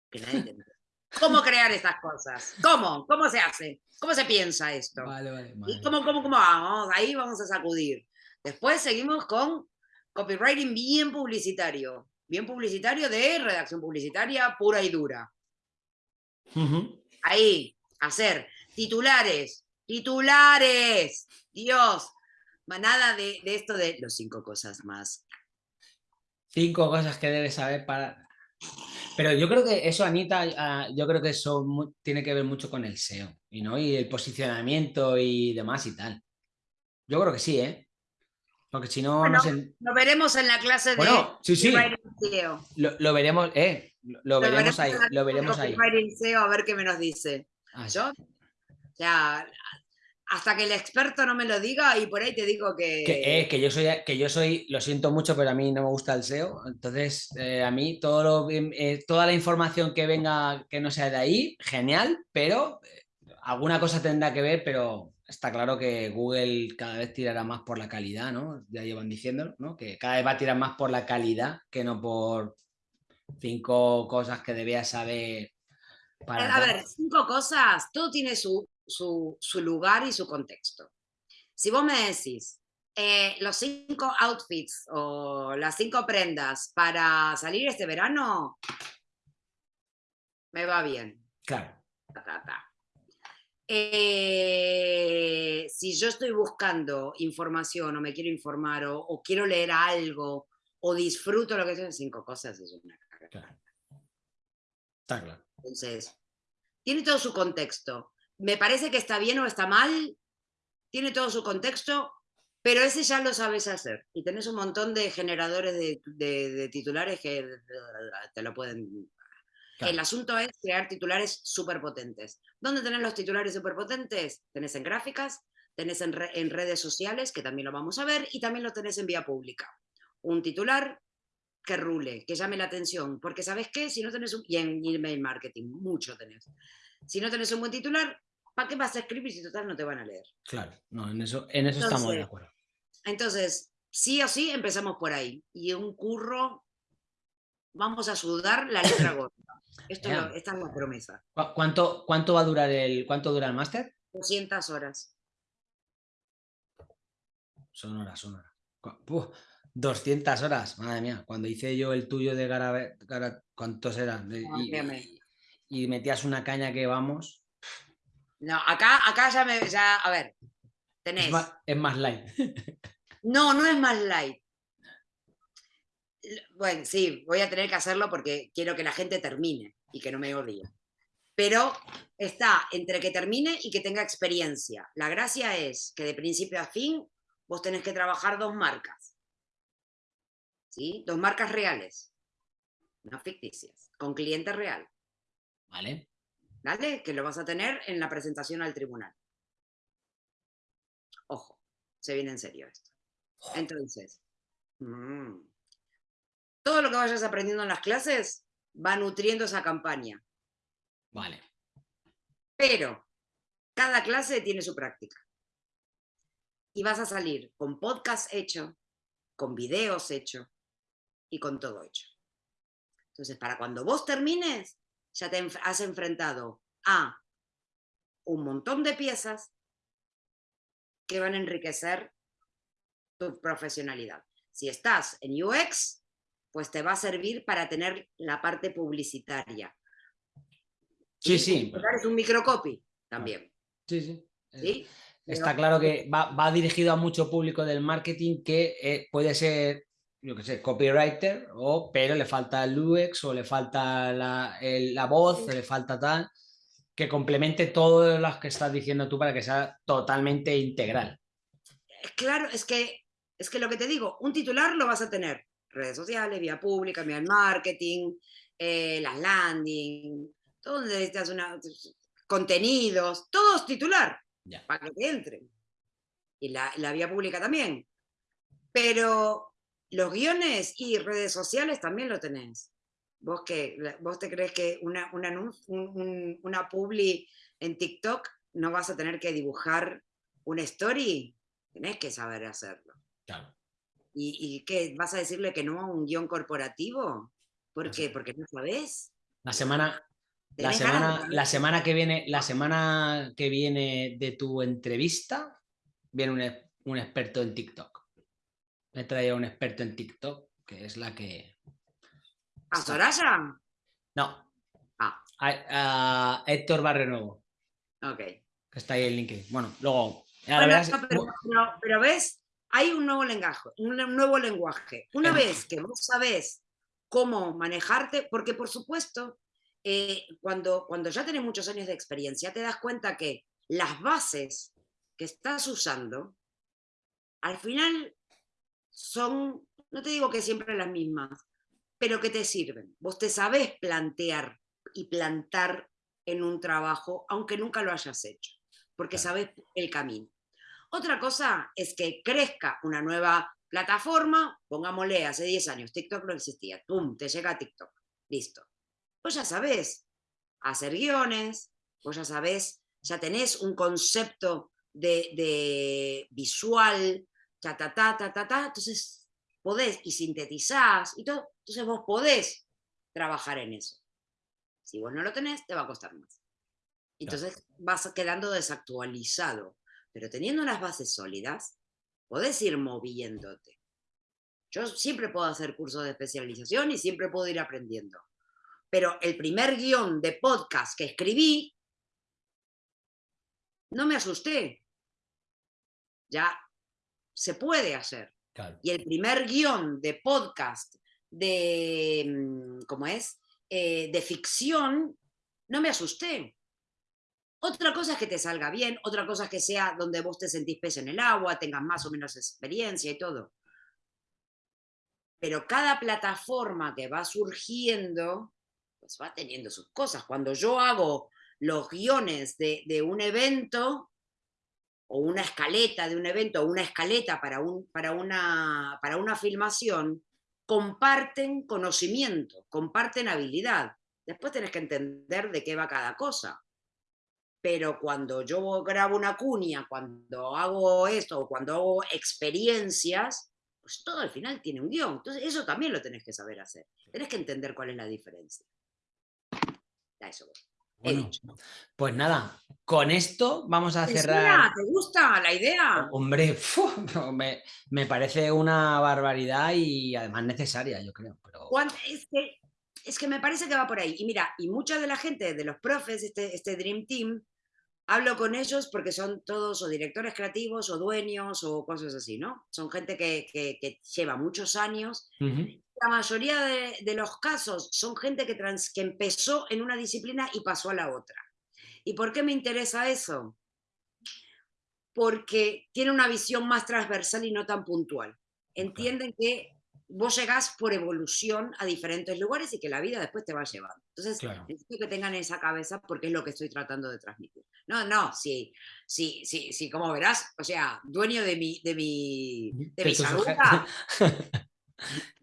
Que nadie [laughs] cómo crear estas cosas. ¿Cómo? ¿Cómo se hace? ¿Cómo se piensa esto? Vale, vale, ¿Y cómo, cómo, cómo vamos? Ahí vamos a sacudir. Después seguimos con copywriting bien publicitario. Bien publicitario de redacción publicitaria pura y dura. Ahí, hacer titulares, titulares. Dios, nada de, de esto de los cinco cosas más. Cinco cosas que debes saber para pero yo creo que eso, Anita, ah, yo creo que eso tiene que ver mucho con el SEO y, ¿no? y el posicionamiento y demás y tal. Yo creo que sí, ¿eh? Porque si no, no Lo veremos en la clase de. Bueno, sí, sí. Lo, veremos, eh, lo, veremos, ahí. Lo veremos ahí. a ver qué me nos dice. Ah, Yo, ya, hasta que el experto no me lo diga y por ahí te digo que... Que, que, yo, soy, que yo soy, lo siento mucho, pero a mí no me gusta el SEO, entonces eh, a mí todo lo, eh, toda la información que venga que no sea de ahí, genial, pero eh, alguna cosa tendrá que ver, pero está claro que Google cada vez tirará más por la calidad, ¿no? Ya llevan diciendo, ¿no? Que cada vez va a tirar más por la calidad que no por cinco cosas que debías saber. Para a ver, cinco cosas, todo tiene su, su, lugar y su contexto. Si vos me decís, eh, los cinco outfits o las cinco prendas para salir este verano, me va bien. Claro. Eh, si yo estoy buscando información o me quiero informar o, quiero leer algo o disfruto lo que son cinco cosas, es una Claro. Está claro. Entonces, tiene todo su contexto me parece que está bien o está mal, tiene todo su contexto, pero ese ya lo sabes hacer. Y tenés un montón de generadores de, titulares que te lo pueden... El asunto es crear titulares súper potentes. ¿Dónde tenés los titulares súper potentes? Tenés en gráficas, tenés en, redes sociales, que también lo vamos a ver, y también lo tenés en vía pública. Un titular que rule, que llame la atención, porque ¿sabes qué? Si no tenés un... Y en email marketing, mucho tenés. Si no tenés un buen titular, ¿Para qué vas a escribir si total no te van a leer? Claro, no, en eso, en eso estamos de acuerdo. Entonces, sí o sí, empezamos por ahí. Y un curro, vamos a sudar la letra [coughs] gorda. Esto esta es la promesa. ¿Cuánto, cuánto va a durar el, cuánto dura el máster? 200 horas. Son horas, son horas. 200 horas, madre mía. Cuando hice yo el tuyo de Gara, ¿cuántos eran? y, metías una caña que vamos. No, acá, acá ya me. Ya, a ver, tenés. Es más, light. [laughs] No, no es más light. Bueno, sí, voy a tener que hacerlo porque quiero que la gente termine y que no me odie. Pero está entre que termine y que tenga experiencia. La gracia es que de principio a fin vos tenés que trabajar dos marcas. ¿Sí? Dos marcas reales, no ficticias, con cliente real. Vale. ¿Vale? Que lo vas a tener en la presentación al tribunal. Ojo, se viene en serio esto. Entonces, mm, todo lo que vayas aprendiendo en las clases va nutriendo esa campaña. Vale. Pero cada clase tiene su práctica. Y vas a salir con podcast hecho, con videos hecho y con todo hecho. Entonces, para cuando vos termines, ya te has enfrentado a un montón de piezas que van a enriquecer tu profesionalidad. Si estás en UX, pues te va a servir para tener la parte publicitaria. Sí, sí. Es un microcopy también. Sí, sí. ¿Sí? Está claro que va, dirigido a mucho público del marketing que eh, puede ser yo qué sé, copywriter, o, pero le falta el UX o le falta la, la voz, le falta tal, que complemente todo lo que estás diciendo tú para que sea totalmente integral. Claro, es que, es que lo que te digo, un titular lo vas a tener, redes sociales, vía pública, vía marketing, eh, las landing, todo donde necesitas una, contenidos, todos titular, para que te entren. Y la, la vía pública también. Pero los guiones y redes sociales también lo tenés. ¿Vos, qué? ¿Vos te crees que una, una publi en TikTok no vas a tener que dibujar una story? Tenés que saber hacerlo. Claro. ¿Y, ¿Y, qué? ¿Vas a decirle que no a un guion corporativo? ¿Por qué? Porque no sabes. La semana, la semana, la semana que viene, la semana que viene de tu entrevista, viene un, un experto en TikTok he traído a un experto en TikTok, que es la que... ¿A Soraya? No. Ah. A, Héctor Barrenuevo. Ok. Que está ahí en LinkedIn. Bueno, luego... pero, ves, hay un nuevo lenguaje, un nuevo lenguaje. Una vez que vos sabés cómo manejarte, porque por supuesto, eh, cuando, cuando ya tenés muchos años de experiencia, te das cuenta que las bases que estás usando, al final son, no te digo que siempre las mismas, pero que te sirven. Vos te sabés plantear y plantar en un trabajo, aunque nunca lo hayas hecho, porque sabés el camino. Otra cosa es que crezca una nueva plataforma, pongámosle, hace 10 años, TikTok no existía, ¡pum!, te llega a TikTok, listo. Vos ya sabés hacer guiones, vos ya sabés, ya tenés un concepto de, visual, ta, ta, ta, ta, ta, ta, entonces podés, y sintetizás, y todo, entonces vos podés trabajar en eso. Si vos no lo tenés, te va a costar más. Entonces vas quedando desactualizado. Pero teniendo unas bases sólidas, podés ir moviéndote. Yo siempre puedo hacer cursos de especialización y siempre puedo ir aprendiendo. Pero el primer guion de podcast que escribí, no me asusté. Ya se puede hacer. Y el primer guion de podcast de, mm, ¿cómo es? Eh, de ficción, no me asusté. Otra cosa es que te salga bien, otra cosa es que sea donde vos te sentís pez en el agua, tengas más o menos experiencia y todo. Pero cada plataforma que va surgiendo, pues va teniendo sus cosas. Cuando yo hago los guiones de, de un evento, o una escaleta de un evento, o una escaleta para, un, para, una, para una filmación, comparten conocimiento, comparten habilidad. Después tenés que entender de qué va cada cosa pero cuando yo grabo una cuña, cuando hago esto, o cuando hago experiencias, pues todo al final tiene un guion. Entonces eso también lo tenés que saber hacer. Tenés que entender cuál es la diferencia. Ya eso pues nada, con esto vamos a cerrar. ¿Te gusta la idea? Hombre, [laughs] me, parece una barbaridad y además necesaria, yo creo. Pero... Es, que, es que me parece que va por ahí. Y mira, y mucha de la gente, de los profes, este, este Dream Team, hablo con ellos porque son todos o directores creativos o dueños o cosas así, ¿no? Son gente que, lleva muchos años. La mayoría de, los casos son gente que, que empezó en una disciplina y pasó a la otra. ¿Y por qué me interesa eso? Porque tiene una visión más transversal y no tan puntual. Entienden que vos llegás por evolución a diferentes lugares y que la vida después te va llevando. Entonces, necesito que tengan esa cabeza porque es lo que estoy tratando de transmitir. No, no, sí, sí, sí, sí, como verás, o sea, dueño de mi, de mi, de mi salud. [laughs]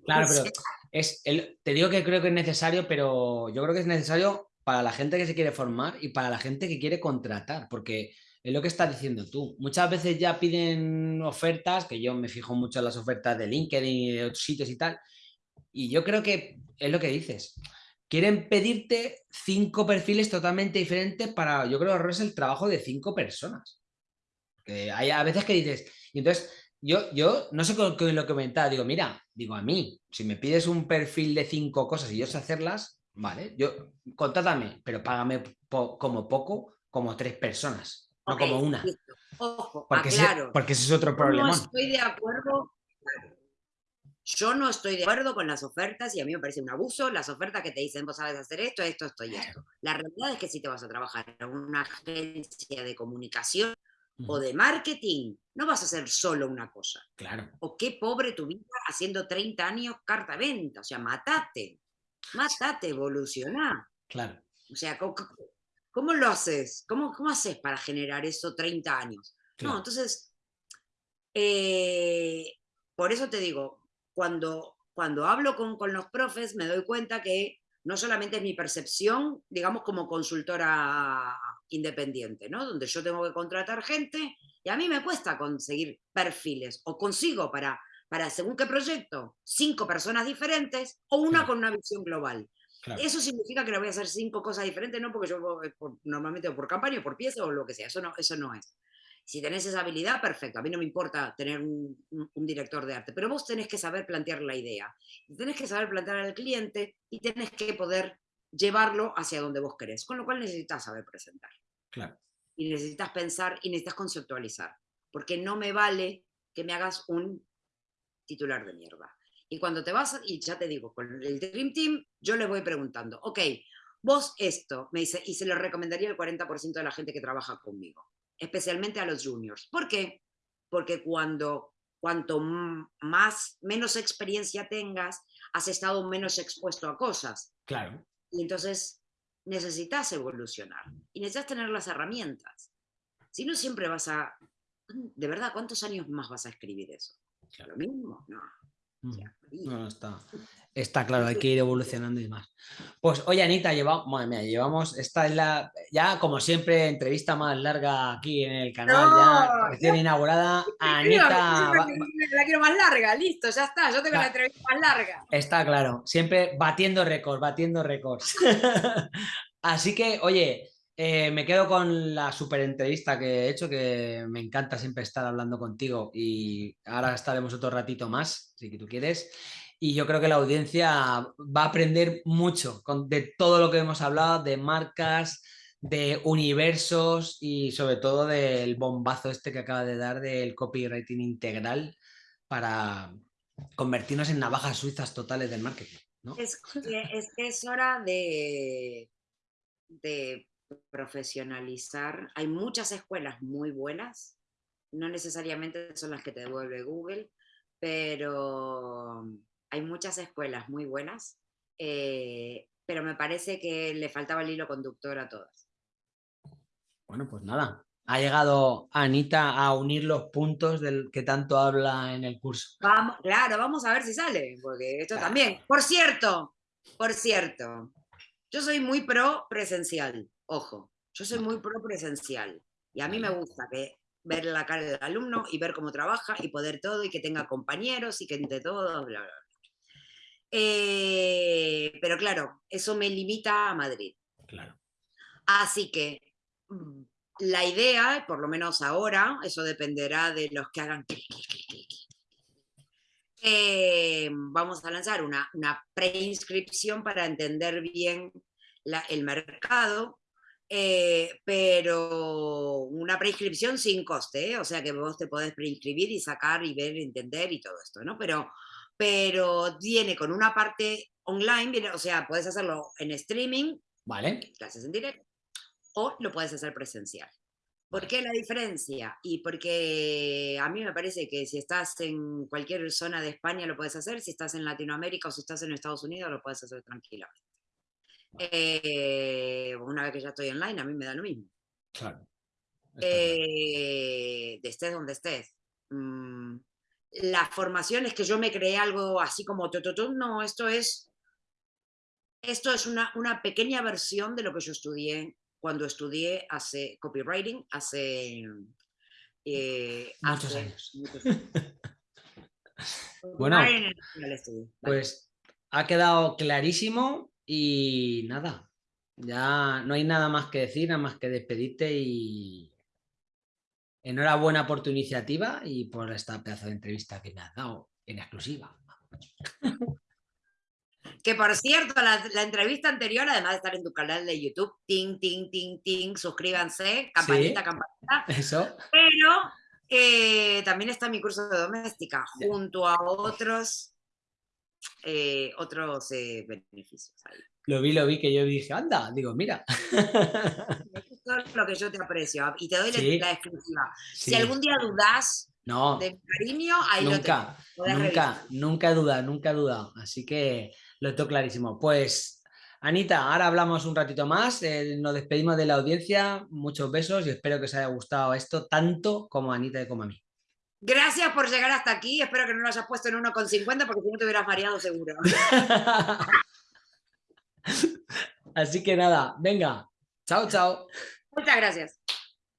claro, pero es te digo que creo que es necesario, pero yo creo que es necesario para la gente que se quiere formar y para la gente que quiere contratar, porque es lo que estás diciendo tú. Muchas veces ya piden ofertas, que yo me fijo mucho en las ofertas de LinkedIn y de otros sitios y tal, y yo creo que es lo que dices. Quieren pedirte cinco perfiles totalmente diferentes para, yo creo, es el trabajo de cinco personas. hay a veces que dices, y entonces yo, yo no sé con, con lo que comentaba, digo, mira, digo a mí, si me pides un perfil de cinco cosas y yo sé hacerlas, vale, yo, contrátame, pero págame como poco, como tres personas no como una. Ojo, porque Ese, porque ese es otro problema. No estoy de acuerdo. Yo no estoy de acuerdo con las ofertas y a mí me parece un abuso las ofertas que te dicen vos sabes hacer esto, esto, esto y esto. La realidad es que si te vas a trabajar en una agencia de comunicación o de marketing, no vas a hacer solo una cosa. Claro. O qué pobre tu vida haciendo 30 años carta venta. O sea, matate. Matate, evolucioná. Claro. O sea, ¿Cómo lo haces? ¿Cómo, cómo haces para generar eso 30 años? No, entonces, eh, por eso te digo, cuando, cuando hablo con, con, los profes me doy cuenta que no solamente es mi percepción, digamos, como consultora independiente, ¿no? Donde yo tengo que contratar gente y a mí me cuesta conseguir perfiles o consigo para, para según qué proyecto, cinco personas diferentes o una con una visión global. Eso significa que le voy a hacer cinco cosas diferentes, no porque yo eh, normalmente por campaña o por pieza o lo que sea, eso no, eso no es. Si tenés esa habilidad, perfecto, a mí no me importa tener un, director de arte, pero vos tenés que saber plantear la idea, tenés que saber plantear al cliente y tenés que poder llevarlo hacia donde vos querés, con lo cual necesitas saber presentar. Claro. Y necesitas pensar y necesitas conceptualizar, porque no me vale que me hagas un titular de mierda. Y cuando te vas, y ya te digo, con el Dream Team, yo les voy preguntando, ok, vos esto, me dice, y se lo recomendaría el 40% de la gente que trabaja conmigo, especialmente a los juniors. ¿Por qué? Porque cuando, cuanto más, menos experiencia tengas, has estado menos expuesto a cosas. Claro. Y entonces necesitas evolucionar y necesitas tener las herramientas. Si no, siempre vas a... De verdad, ¿cuántos años más vas a escribir eso? Lo mismo, no. Mm. No, está, está claro, hay que ir evolucionando y más. Pues oye, Anita, llevamos, madre mía, llevamos, esta es la, ya como siempre, entrevista más larga aquí en el canal, ya recién inaugurada. Anita... La quiero más larga, listo, ya está, yo tengo la entrevista más larga. Está claro, siempre batiendo récords, batiendo récords. [laughs] Así que, oye, eh, me quedo con la super entrevista que he hecho, que me encanta siempre estar hablando contigo y ahora estaremos otro ratito más, si tú quieres. Y yo creo que la audiencia va a aprender mucho de todo lo que hemos hablado, de marcas, de universos y sobre todo del bombazo este que acaba de dar del copywriting integral para convertirnos en navajas suizas totales del marketing. Es, es, es hora de profesionalizar. Hay muchas escuelas muy buenas, no necesariamente son las que te devuelve Google, pero hay muchas escuelas muy buenas, eh, pero me parece que le faltaba el hilo conductor a todas. Bueno, pues nada, ha llegado Anita a unir los puntos del que tanto habla en el curso. Vamos, claro, vamos a ver si sale, porque esto también. Por cierto, por cierto, yo soy muy pro presencial. Ojo, yo soy muy pro presencial y a mí me gusta que ver la cara del alumno y ver cómo trabaja y poder todo y que tenga compañeros y que entre todo, bla, bla, eh, pero claro, eso me limita a Madrid. Claro. Así que mm, la idea, por lo menos ahora, eso dependerá de los que hagan eh, vamos a lanzar una, una preinscripción para entender bien el mercado eh, pero una preinscripción sin coste, ¿eh? o sea que vos te podés preinscribir y sacar y ver, entender y todo esto, ¿no? Pero, pero viene con una parte online, o sea, puedes hacerlo en streaming, vale. clases en directo, o lo puedes hacer presencial. ¿Por qué la diferencia? Y porque a mí me parece que si estás en cualquier zona de España lo puedes hacer, si estás en Latinoamérica o si estás en Estados Unidos lo puedes hacer tranquilamente. Eh, una vez que ya estoy online, a mí me da lo mismo. Claro. Eh, de estés donde estés. Mm, la formación es que yo me creé algo así como no, esto es, esto es una, una pequeña versión de lo que yo estudié cuando estudié hace copywriting, hace, eh, muchos [laughs] años. bueno, pues ha quedado clarísimo y nada, ya no hay nada más que decir, nada más que despedirte y enhorabuena por tu iniciativa y por esta pedazo de entrevista que me has dado en exclusiva. [laughs] Que por cierto, la, entrevista anterior, además de estar en tu canal de YouTube, ting, ting, ting, ting, suscríbanse, campanita, campanita. [laughs] Eso. Pero eh, también está mi curso de doméstica, junto a otros eh, otros eh, beneficios. Lo vi, lo vi, que yo dije, anda, digo, mira. Esto es lo que yo te aprecio y te doy la exclusiva. Si algún día dudas no, de cariño, ahí nunca, lo tengo. Nunca, nunca duda, nunca duda. Así que lo tengo clarísimo. Pues, Anita, ahora hablamos un ratito más. Eh, nos despedimos de la audiencia. Muchos besos y espero que os haya gustado esto tanto como a Anita y como a mí. Gracias por llegar hasta aquí. Espero que no lo hayas puesto en 1,50 porque si no te hubieras mareado seguro. [laughs] Así que nada, venga. Chao, chao. Muchas gracias.